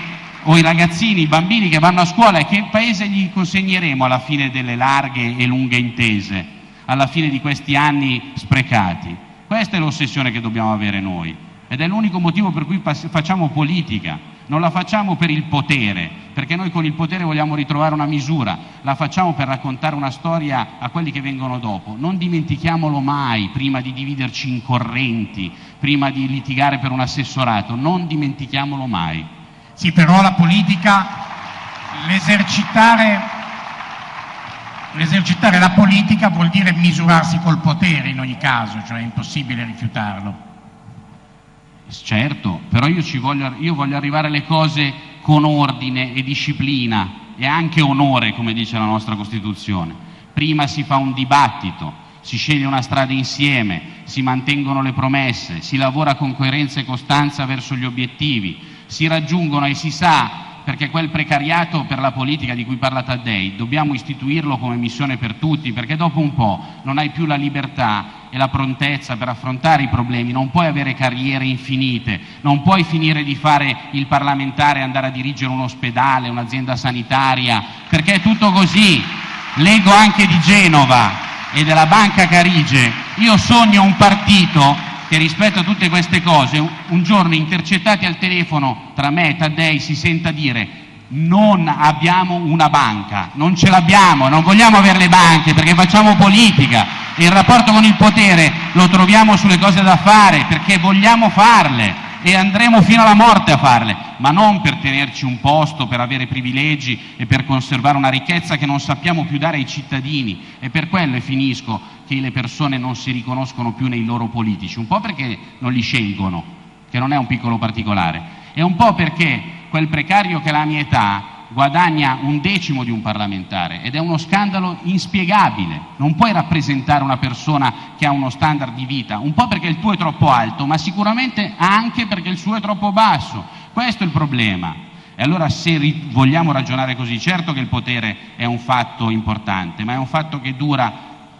o i ragazzini, i bambini che vanno a scuola e che paese gli consegneremo alla fine delle larghe e lunghe intese, alla fine di questi anni sprecati? Questa è l'ossessione che dobbiamo avere noi ed è l'unico motivo per cui facciamo politica. Non la facciamo per il potere, perché noi con il potere vogliamo ritrovare una misura, la facciamo per raccontare una storia a quelli che vengono dopo. Non dimentichiamolo mai prima di dividerci in correnti, prima di litigare per un assessorato, non dimentichiamolo mai. Sì, però la politica, l'esercitare, l'esercitare la politica vuol dire misurarsi col potere in ogni caso, cioè è impossibile rifiutarlo. Certo, però io, voglio, io voglio arrivare alle cose con ordine e disciplina e anche onore, come dice la nostra Costituzione. Prima si fa un dibattito, si sceglie una strada insieme, si mantengono le promesse, si lavora con coerenza e costanza verso gli obiettivi, si raggiungono e si sa perché quel precariato per la politica di cui parla Taddei dobbiamo istituirlo come missione per tutti, perché dopo un po' non hai più la libertà e la prontezza per affrontare i problemi, non puoi avere carriere infinite, non puoi finire di fare il parlamentare e andare a dirigere un ospedale, un'azienda sanitaria, perché è tutto così. Leggo anche di Genova e della Banca Carige, io sogno un partito che rispetto a tutte queste cose, un giorno intercettati al telefono tra me e Taddei si senta dire non abbiamo una banca, non ce l'abbiamo, non vogliamo avere le banche perché facciamo politica e il rapporto con il potere lo troviamo sulle cose da fare perché vogliamo farle e andremo fino alla morte a farle, ma non per tenerci un posto, per avere privilegi e per conservare una ricchezza che non sappiamo più dare ai cittadini. E per quello, e finisco, che le persone non si riconoscono più nei loro politici, un po' perché non li scelgono, che non è un piccolo particolare, e un po' perché quel precario che ha la mia età guadagna un decimo di un parlamentare ed è uno scandalo inspiegabile. Non puoi rappresentare una persona che ha uno standard di vita, un po' perché il tuo è troppo alto, ma sicuramente anche perché il suo è troppo basso. Questo è il problema. E allora se vogliamo ragionare così, certo che il potere è un fatto importante, ma è un fatto che dura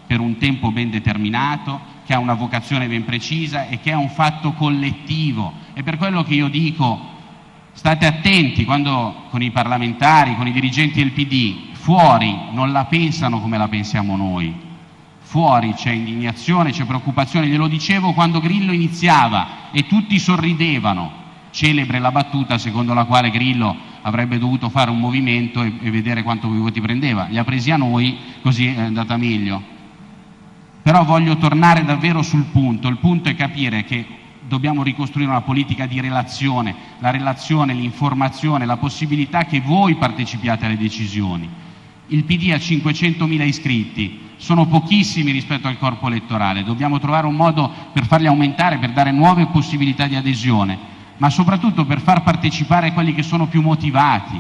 per un tempo ben determinato, che ha una vocazione ben precisa e che è un fatto collettivo. E per quello che io dico State attenti quando con i parlamentari, con i dirigenti del PD, fuori non la pensano come la pensiamo noi. Fuori c'è indignazione, c'è preoccupazione, glielo dicevo quando Grillo iniziava e tutti sorridevano. Celebre la battuta secondo la quale Grillo avrebbe dovuto fare un movimento e, e vedere quanto voti prendeva. Li ha presi a noi, così è andata meglio. Però voglio tornare davvero sul punto. Il punto è capire che dobbiamo ricostruire una politica di relazione, la relazione, l'informazione, la possibilità che voi partecipiate alle decisioni. Il PD ha 500.000 iscritti, sono pochissimi rispetto al corpo elettorale, dobbiamo trovare un modo per farli aumentare, per dare nuove possibilità di adesione, ma soprattutto per far partecipare quelli che sono più motivati,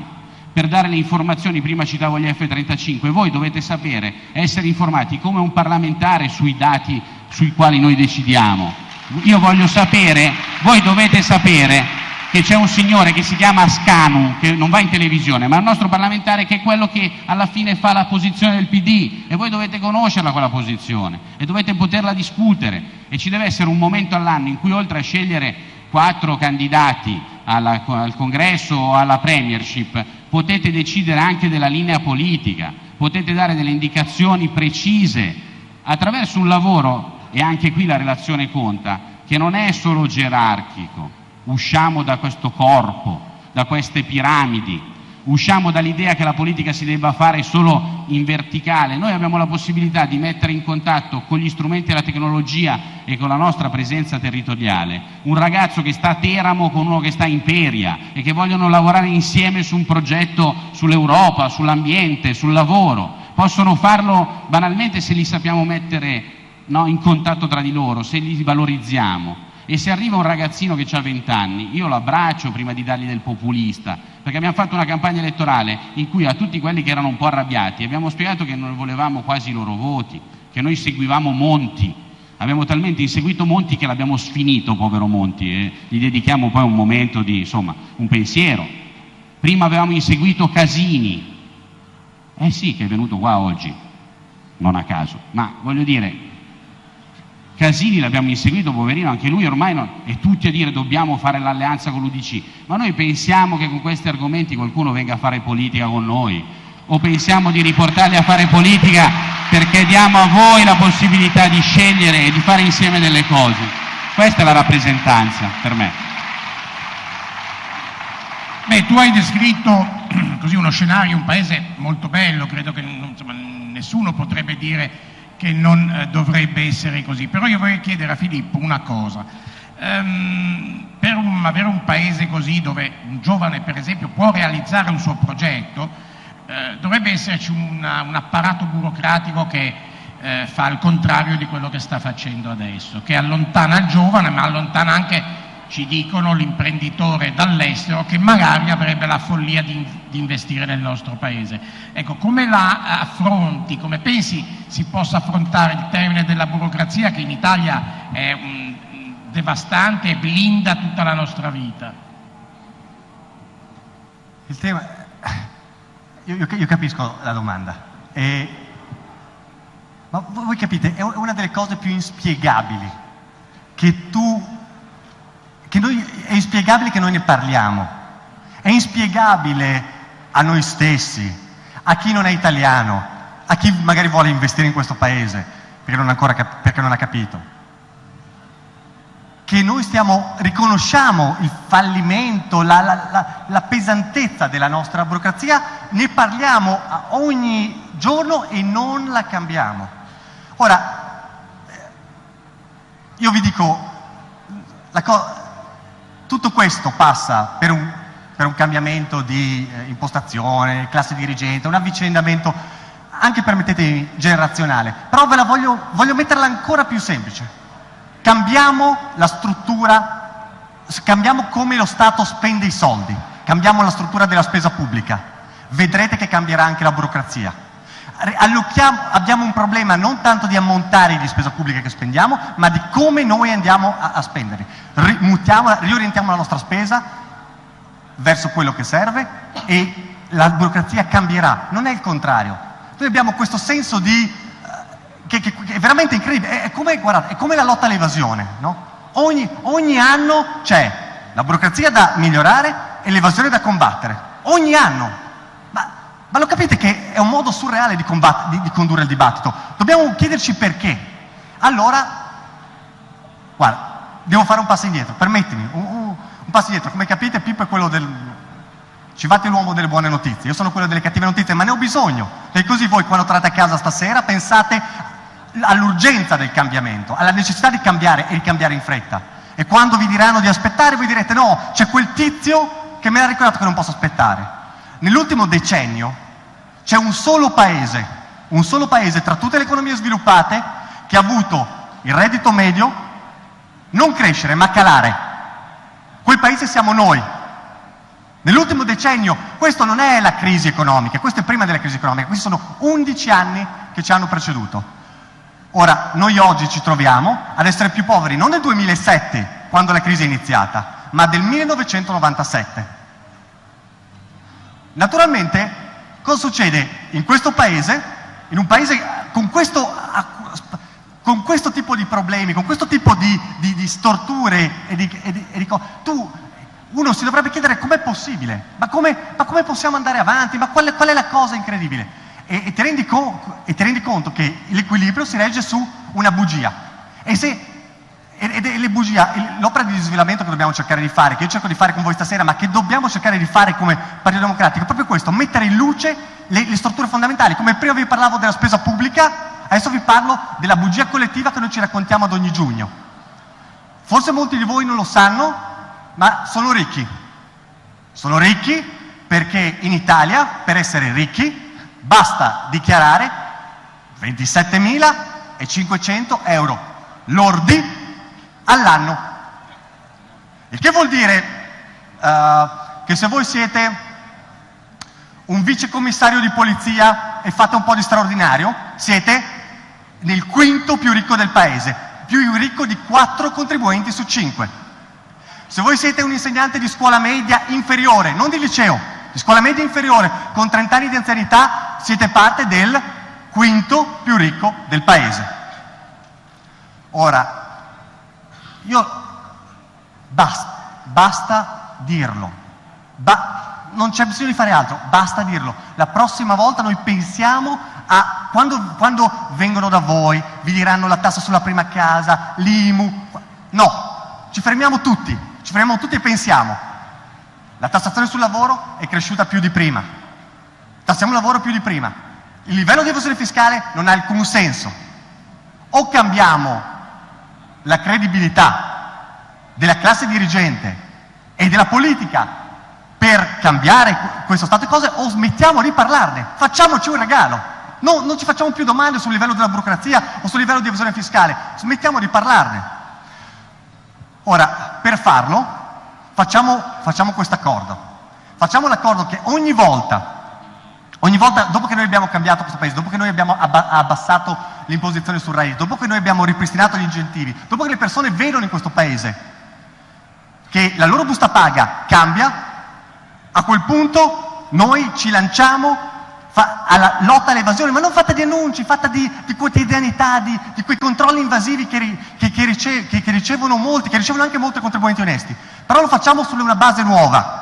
per dare le informazioni, prima citavo gli F-35, voi dovete sapere, essere informati come un parlamentare sui dati sui quali noi decidiamo io voglio sapere, voi dovete sapere che c'è un signore che si chiama Scanu, che non va in televisione, ma è il nostro parlamentare che è quello che alla fine fa la posizione del PD e voi dovete conoscerla quella posizione e dovete poterla discutere e ci deve essere un momento all'anno in cui oltre a scegliere quattro candidati alla, al congresso o alla premiership potete decidere anche della linea politica, potete dare delle indicazioni precise attraverso un lavoro e anche qui la relazione conta, che non è solo gerarchico, usciamo da questo corpo, da queste piramidi, usciamo dall'idea che la politica si debba fare solo in verticale, noi abbiamo la possibilità di mettere in contatto con gli strumenti e la tecnologia e con la nostra presenza territoriale. Un ragazzo che sta a Teramo con uno che sta in Peria e che vogliono lavorare insieme su un progetto sull'Europa, sull'ambiente, sul lavoro. Possono farlo banalmente se li sappiamo mettere no, in contatto tra di loro, se li valorizziamo. E se arriva un ragazzino che ha 20 anni, io lo abbraccio prima di dargli del populista, perché abbiamo fatto una campagna elettorale in cui a tutti quelli che erano un po' arrabbiati abbiamo spiegato che non volevamo quasi i loro voti, che noi seguivamo Monti, abbiamo talmente inseguito Monti che l'abbiamo sfinito, povero Monti, e gli dedichiamo poi un momento di, insomma, un pensiero. Prima avevamo inseguito Casini, eh sì che è venuto qua oggi, non a caso, ma voglio dire, Casini l'abbiamo inseguito, poverino, anche lui ormai non, è tutti a dire dobbiamo fare l'alleanza con l'UDC, ma noi pensiamo che con questi argomenti qualcuno venga a fare politica con noi o pensiamo di riportarli a fare politica perché diamo a voi la possibilità di scegliere e di fare insieme delle cose. Questa è la rappresentanza per me. Beh, tu hai descritto (clears throat) così uno scenario, un paese molto bello, credo che insomma, nessuno potrebbe dire che non eh, dovrebbe essere così. Però io vorrei chiedere a Filippo una cosa. Um, per un, avere un, paese così dove un giovane per esempio può realizzare un suo progetto, eh, dovrebbe esserci una, un apparato burocratico che eh, fa il contrario di quello che sta facendo adesso, che allontana il giovane ma allontana anche ci dicono l'imprenditore dall'estero che magari avrebbe la follia di, di, investire nel nostro paese. Ecco, come la affronti, come pensi si possa affrontare il termine della burocrazia che in Italia è un, devastante e blinda tutta la nostra vita? Il tema... Io, io, io capisco la domanda, e... ma voi capite, è una delle cose più inspiegabili che tu che noi, è inspiegabile che noi ne parliamo, è inspiegabile a noi stessi, a chi non è italiano, a chi magari vuole investire in questo paese perché non, ancora, perché non ha capito. Che noi stiamo, riconosciamo il fallimento, la, la, la, la pesantezza della nostra burocrazia, ne parliamo ogni giorno e non la cambiamo. Ora, io vi dico, la cosa tutto questo passa per un, per un cambiamento di eh, impostazione, classe dirigente, un avvicendamento anche, permettetemi, generazionale. Però ve la voglio, voglio metterla ancora più semplice. Cambiamo la struttura, cambiamo come lo Stato spende i soldi, cambiamo la struttura della spesa pubblica. Vedrete che cambierà anche la burocrazia abbiamo un problema non tanto di ammontare di spesa pubblica che spendiamo, ma di come noi andiamo a, a spendere. Riorientiamo la nostra spesa verso quello che serve e la burocrazia cambierà, non è il contrario. Noi abbiamo questo senso di, uh, che, che, che, è veramente incredibile, è, è, come, guardate, è come la lotta all'evasione, no? ogni, ogni anno c'è la burocrazia da migliorare e l'evasione da combattere, ogni anno. Ma lo capite che è un modo surreale di, di, di condurre il dibattito? Dobbiamo chiederci perché. Allora, guarda, devo fare un passo indietro, permettimi, un, un, un passo indietro. Come capite Pippo è quello del... Ci fate l'uomo delle buone notizie, io sono quello delle cattive notizie, ma ne ho bisogno. E così voi quando tornate a casa stasera pensate all'urgenza del cambiamento, alla necessità di cambiare e ricambiare in fretta. E quando vi diranno di aspettare, voi direte no, c'è quel tizio che mi ha ricordato che non posso aspettare. Nell'ultimo decennio c'è un solo paese, un solo paese tra tutte le economie sviluppate che ha avuto il reddito medio non crescere ma calare. Quel paese siamo noi. Nell'ultimo decennio, questo non è la crisi economica, questo è prima della crisi economica, questi sono 11 anni che ci hanno preceduto. Ora, noi oggi ci troviamo ad essere più poveri non nel 2007, quando la crisi è iniziata, ma del 1997. Naturalmente Cosa succede in questo paese, in un paese con questo, con questo tipo di problemi, con questo tipo di, di, di storture e di, e e di tu, uno si dovrebbe chiedere com'è possibile, ma come, ma come, possiamo andare avanti, ma qual qual è la cosa incredibile? E, e, ti rendi e, ti rendi conto che l'equilibrio si regge su una bugia. E se ed è le bugie, l'opera di disvelamento che dobbiamo cercare di fare, che io cerco di fare con voi stasera, ma che dobbiamo cercare di fare come Partito Democratico, è proprio questo, mettere in luce le, le strutture fondamentali. Come prima vi parlavo della spesa pubblica, adesso vi parlo della bugia collettiva che noi ci raccontiamo ad ogni giugno. Forse molti di voi non lo sanno, ma sono ricchi. Sono ricchi perché in Italia, per essere ricchi, basta dichiarare 27.500 euro lordi all'anno. Il che vuol dire uh, che se voi siete un vicecommissario di polizia e fate un po' di straordinario, siete nel quinto più ricco del paese, più ricco di quattro contribuenti su cinque. Se voi siete un insegnante di scuola media inferiore, non di liceo, di scuola media inferiore, con 30 anni di anzianità, siete parte del quinto più ricco del paese. Ora, io basta, basta dirlo. Ba, non c'è bisogno di fare altro, basta dirlo. La prossima volta noi pensiamo a quando, quando vengono da voi, vi diranno la tassa sulla prima casa, l'IMU. No, ci fermiamo tutti, ci fermiamo tutti e pensiamo. La tassazione sul lavoro è cresciuta più di prima. Tassiamo il lavoro più di prima. Il livello di evasione fiscale non ha alcun senso. O cambiamo la credibilità della classe dirigente e della politica per cambiare questo stato di cose o smettiamo di parlarne, facciamoci un regalo. No, non ci facciamo più domande sul livello della burocrazia o sul livello di evasione fiscale, smettiamo di parlarne. Ora, per farlo, facciamo, facciamo questo accordo. Facciamo l'accordo che ogni volta, ogni volta, dopo che noi abbiamo cambiato questo paese, dopo che noi abbiamo abbassato l'imposizione sul reddito, dopo che noi abbiamo ripristinato gli incentivi, dopo che le persone vedono in questo paese che la loro busta paga cambia, a quel punto noi ci lanciamo alla lotta all'evasione, ma non fatta di annunci, fatta di, di quotidianità, di, di, quei controlli invasivi che, che, che, rice, che, ricevono molti, che ricevono anche molti contribuenti onesti. Però lo facciamo su una base nuova.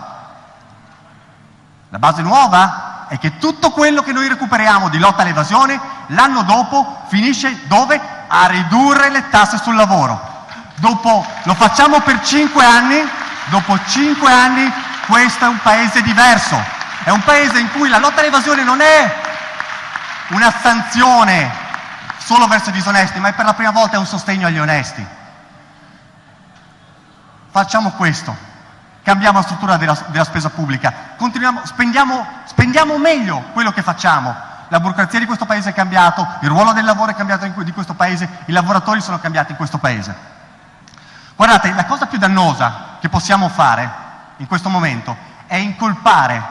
La base nuova è che tutto quello che noi recuperiamo di lotta all'evasione, l'anno dopo finisce dove? A ridurre le tasse sul lavoro. Dopo, lo facciamo per cinque anni, dopo cinque anni questo è un paese diverso, è un paese in cui la lotta all'evasione non è una sanzione solo verso i disonesti, ma è per la prima volta un sostegno agli onesti. Facciamo questo, cambiamo la struttura della, della spesa pubblica, spendiamo, spendiamo meglio quello che facciamo, la burocrazia di questo paese è cambiato, il ruolo del lavoro è cambiato in, di questo paese, i lavoratori sono cambiati in questo paese. Guardate, la cosa più dannosa che possiamo fare in questo momento è incolpare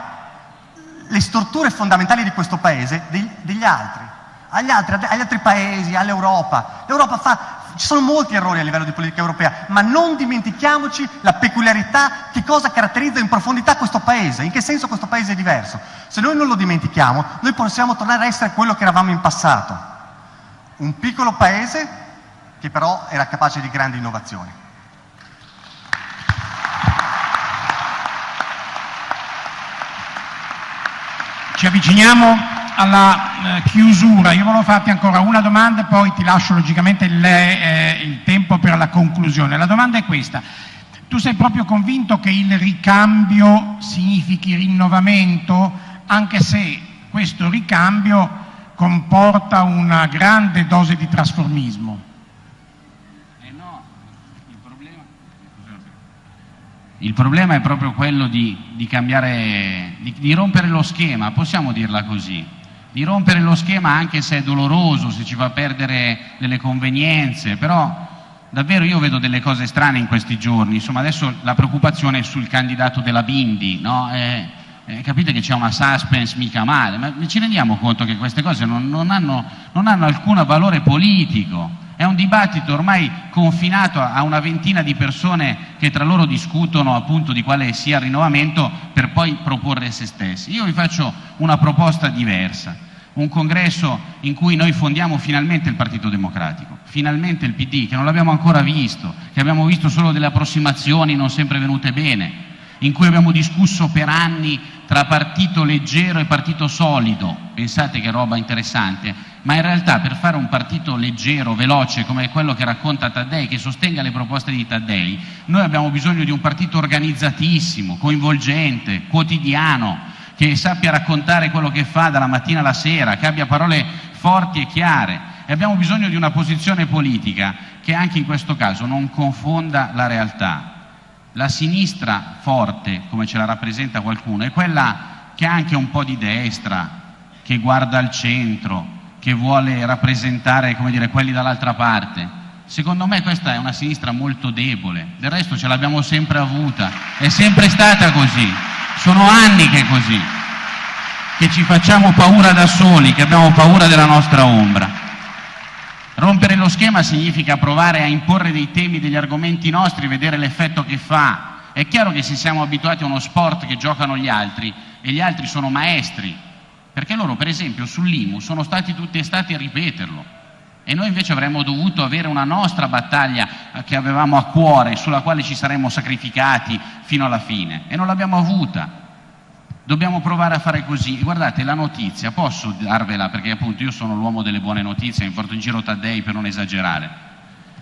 le strutture fondamentali di questo paese degli altri, agli altri, agli altri paesi, all'Europa. L'Europa fa, ci sono molti errori a livello di politica europea, ma non dimentichiamoci la peculiarità, che cosa caratterizza in profondità questo paese, in che senso questo paese è diverso. Se noi non lo dimentichiamo, noi possiamo tornare a essere quello che eravamo in passato, un piccolo paese che però era capace di grandi innovazioni. Ci avviciniamo alla eh, chiusura. Io volevo farti ancora una domanda e poi ti lascio logicamente il, eh, il tempo per la conclusione. La domanda è questa. Tu sei proprio convinto che il ricambio significhi rinnovamento, anche se questo ricambio comporta una grande dose di trasformismo? Il problema è proprio quello di, di cambiare, di, di rompere lo schema, possiamo dirla così, di rompere lo schema anche se è doloroso, se ci fa perdere delle convenienze, però davvero io vedo delle cose strane in questi giorni, insomma adesso la preoccupazione è sul candidato della Bindi, no? eh, eh, capite che c'è una suspense mica male, ma ci rendiamo conto che queste cose non, non, hanno, non hanno alcun valore politico, è un dibattito ormai confinato a una ventina di persone che tra loro discutono appunto di quale sia il rinnovamento per poi proporre se stessi. Io vi faccio una proposta diversa, un congresso in cui noi fondiamo finalmente il Partito Democratico, finalmente il PD, che non l'abbiamo ancora visto, che abbiamo visto solo delle approssimazioni non sempre venute bene, in cui abbiamo discusso per anni tra partito leggero e partito solido, pensate che roba interessante, ma in realtà per fare un partito leggero, veloce come quello che racconta Taddei, che sostenga le proposte di Taddei, noi abbiamo bisogno di un partito organizzatissimo, coinvolgente, quotidiano, che sappia raccontare quello che fa dalla mattina alla sera, che abbia parole forti e chiare. E abbiamo bisogno di una posizione politica che anche in questo caso non confonda la realtà. La sinistra forte, come ce la rappresenta qualcuno, è quella che ha anche un po' di destra, che guarda al centro, che vuole rappresentare dire, quelli dall'altra parte. Secondo me questa è una sinistra molto debole, del resto ce l'abbiamo sempre avuta, è sempre stata così, sono anni che è così, che ci facciamo paura da soli, che abbiamo paura della nostra ombra. Rompere lo schema significa provare a imporre dei temi, degli argomenti nostri, vedere l'effetto che fa. È chiaro che se siamo abituati a uno sport che giocano gli altri e gli altri sono maestri, perché loro per esempio sull'IMU sono stati tutti estati a ripeterlo e noi invece avremmo dovuto avere una nostra battaglia che avevamo a cuore, sulla quale ci saremmo sacrificati fino alla fine e non l'abbiamo avuta. Dobbiamo provare a fare così. Guardate, la notizia, posso darvela perché appunto io sono l'uomo delle buone notizie, mi porto in giro Taddei per non esagerare.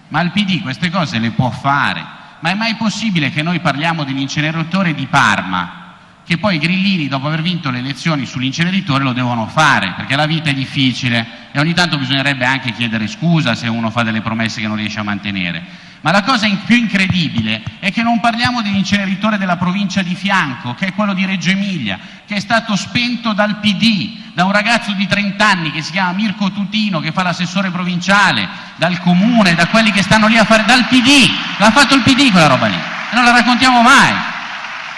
Ma il PD queste cose le può fare. Ma è mai possibile che noi parliamo dell'inceneritore di Parma, che poi i grillini dopo aver vinto le elezioni sull'inceneritore lo devono fare, perché la vita è difficile e ogni tanto bisognerebbe anche chiedere scusa se uno fa delle promesse che non riesce a mantenere. Ma la cosa più incredibile è che non parliamo dell'inceneritore della provincia di fianco, che è quello di Reggio Emilia, che è stato spento dal PD, da un ragazzo di 30 anni che si chiama Mirko Tutino, che fa l'assessore provinciale, dal comune, da quelli che stanno lì a fare, dal PD, l'ha fatto il PD quella roba lì, e non la raccontiamo mai.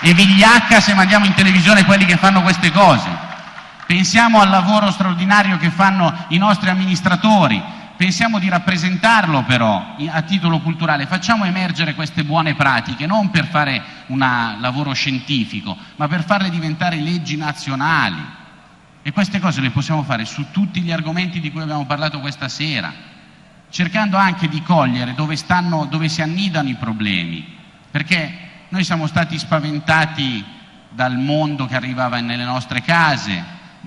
E vigliacca se mandiamo in televisione quelli che fanno queste cose. Pensiamo al lavoro straordinario che fanno i nostri amministratori, pensiamo di rappresentarlo però a titolo culturale, facciamo emergere queste buone pratiche, non per fare un lavoro scientifico, ma per farle diventare leggi nazionali. E queste cose le possiamo fare su tutti gli argomenti di cui abbiamo parlato questa sera, cercando anche di cogliere dove, stanno, dove si annidano i problemi, perché noi siamo stati spaventati dal mondo che arrivava nelle nostre case,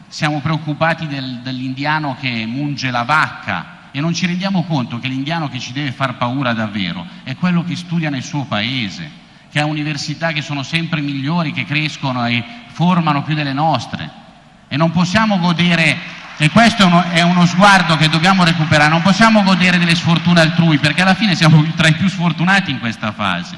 siamo preoccupati del, dell'indiano che munge la vacca, e non ci rendiamo conto che l'indiano che ci deve far paura davvero è quello che studia nel suo paese, che ha università che sono sempre migliori, che crescono e formano più delle nostre. E non possiamo godere, e questo è uno, sguardo che dobbiamo recuperare, non possiamo godere delle sfortune altrui, perché alla fine siamo (laughs) tra i più sfortunati in questa fase.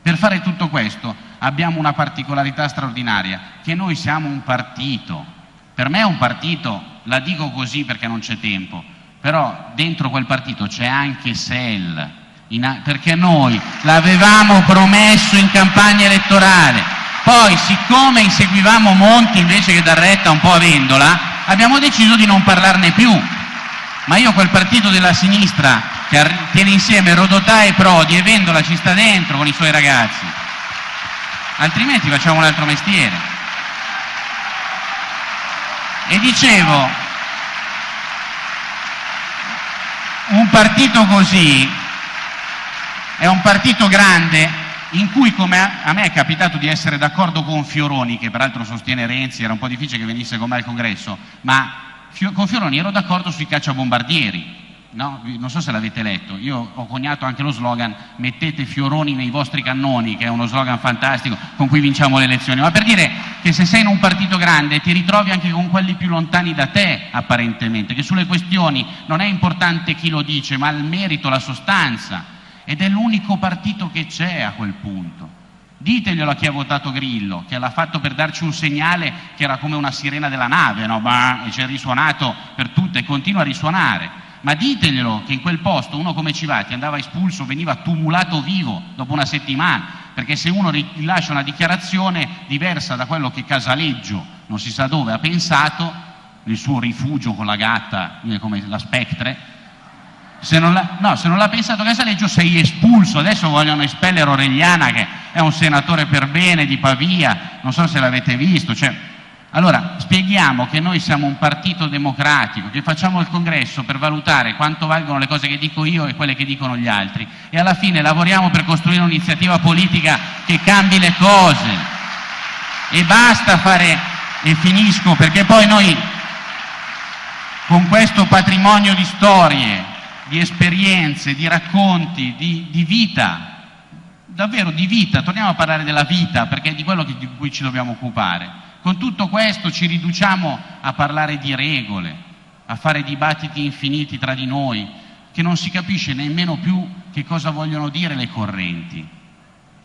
Per fare tutto questo abbiamo una particolarità straordinaria, che noi siamo un partito. Per me è un partito, la dico così perché non c'è tempo, però dentro quel partito c'è anche SEL, in, perché noi l'avevamo promesso in campagna elettorale, poi siccome inseguivamo Monti invece che dar retta un po' a Vendola, abbiamo deciso di non parlarne più. Ma io quel partito della sinistra che tiene insieme Rodotà e Prodi e Vendola ci sta dentro con i suoi ragazzi, altrimenti facciamo un altro mestiere. E dicevo, un partito così è un partito grande in cui, come a me è capitato di essere d'accordo con Fioroni, che peraltro sostiene Renzi, era un po' difficile che venisse con me al congresso, ma con Fioroni ero d'accordo sui cacciabombardieri, No? non so se l'avete letto, io ho coniato anche lo slogan mettete fioroni nei vostri cannoni, che è uno slogan fantastico con cui vinciamo le elezioni, ma per dire che se sei in un partito grande ti ritrovi anche con quelli più lontani da te apparentemente, che sulle questioni non è importante chi lo dice, ma il merito, la sostanza, ed è l'unico partito che c'è a quel punto. Diteglielo a chi ha votato Grillo, che l'ha fatto per darci un segnale che era come una sirena della nave, no? bah, e ci è risuonato per tutte e continua a risuonare ma diteglielo che in quel posto uno come Civati andava espulso, veniva tumulato vivo dopo una settimana, perché se uno rilascia una dichiarazione diversa da quello che Casaleggio, non si sa dove, ha pensato, nel suo rifugio con la gatta, come la Spectre, se non, l'ha, no, se non l'ha pensato Casaleggio sei espulso, adesso vogliono espellere Oregliana che è un senatore per bene di Pavia, non so se l'avete visto, cioè, allora, spieghiamo che noi siamo un partito democratico, che facciamo il congresso per valutare quanto valgono le cose che dico io e quelle che dicono gli altri e alla fine lavoriamo per costruire un'iniziativa politica che cambi le cose. E basta fare, e finisco, perché poi noi con questo patrimonio di storie, di esperienze, di racconti, di, di vita, davvero di vita, torniamo a parlare della vita perché è di quello di cui ci dobbiamo occupare con tutto questo ci riduciamo a parlare di regole, a fare dibattiti infiniti tra di noi, che non si capisce nemmeno più che cosa vogliono dire le correnti.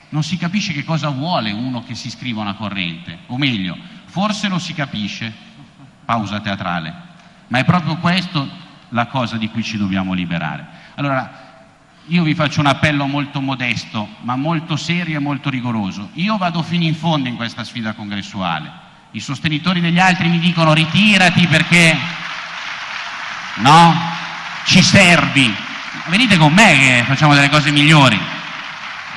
Non si capisce che cosa vuole uno che si scriva una corrente, o meglio, forse lo si capisce, pausa teatrale, ma è proprio questo la cosa di cui ci dobbiamo liberare. Allora, io vi faccio un appello molto modesto, ma molto serio e molto rigoroso. Io vado fino in fondo in questa sfida congressuale i sostenitori degli altri mi dicono ritirati perché no, ci servi. Venite con me che facciamo delle cose migliori.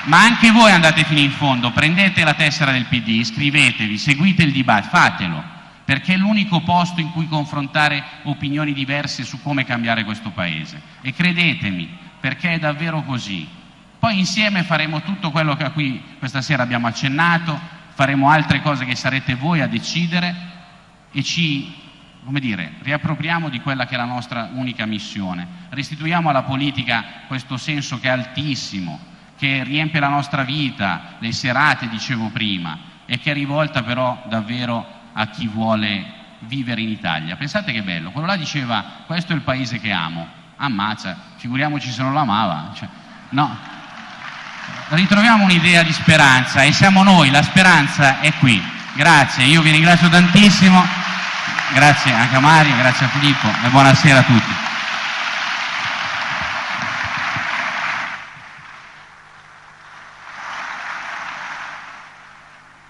Ma anche voi andate fino in fondo, prendete la tessera del PD, iscrivetevi, seguite il dibattito, fatelo, perché è l'unico posto in cui confrontare opinioni diverse su come cambiare questo Paese. E credetemi, perché è davvero così. Poi insieme faremo tutto quello a cui questa sera abbiamo accennato, faremo altre cose che sarete voi a decidere e ci come dire, riappropriamo di quella che è la nostra unica missione, restituiamo alla politica questo senso che è altissimo, che riempie la nostra vita, le serate, dicevo prima, e che è rivolta però davvero a chi vuole vivere in Italia. Pensate che bello, quello là diceva questo è il paese che amo, ammazza, figuriamoci se non lo amava. Cioè, No. Ritroviamo un'idea di speranza e siamo noi, la speranza è qui. Grazie, io vi ringrazio tantissimo, grazie anche a Mario, grazie a Filippo e buonasera a tutti.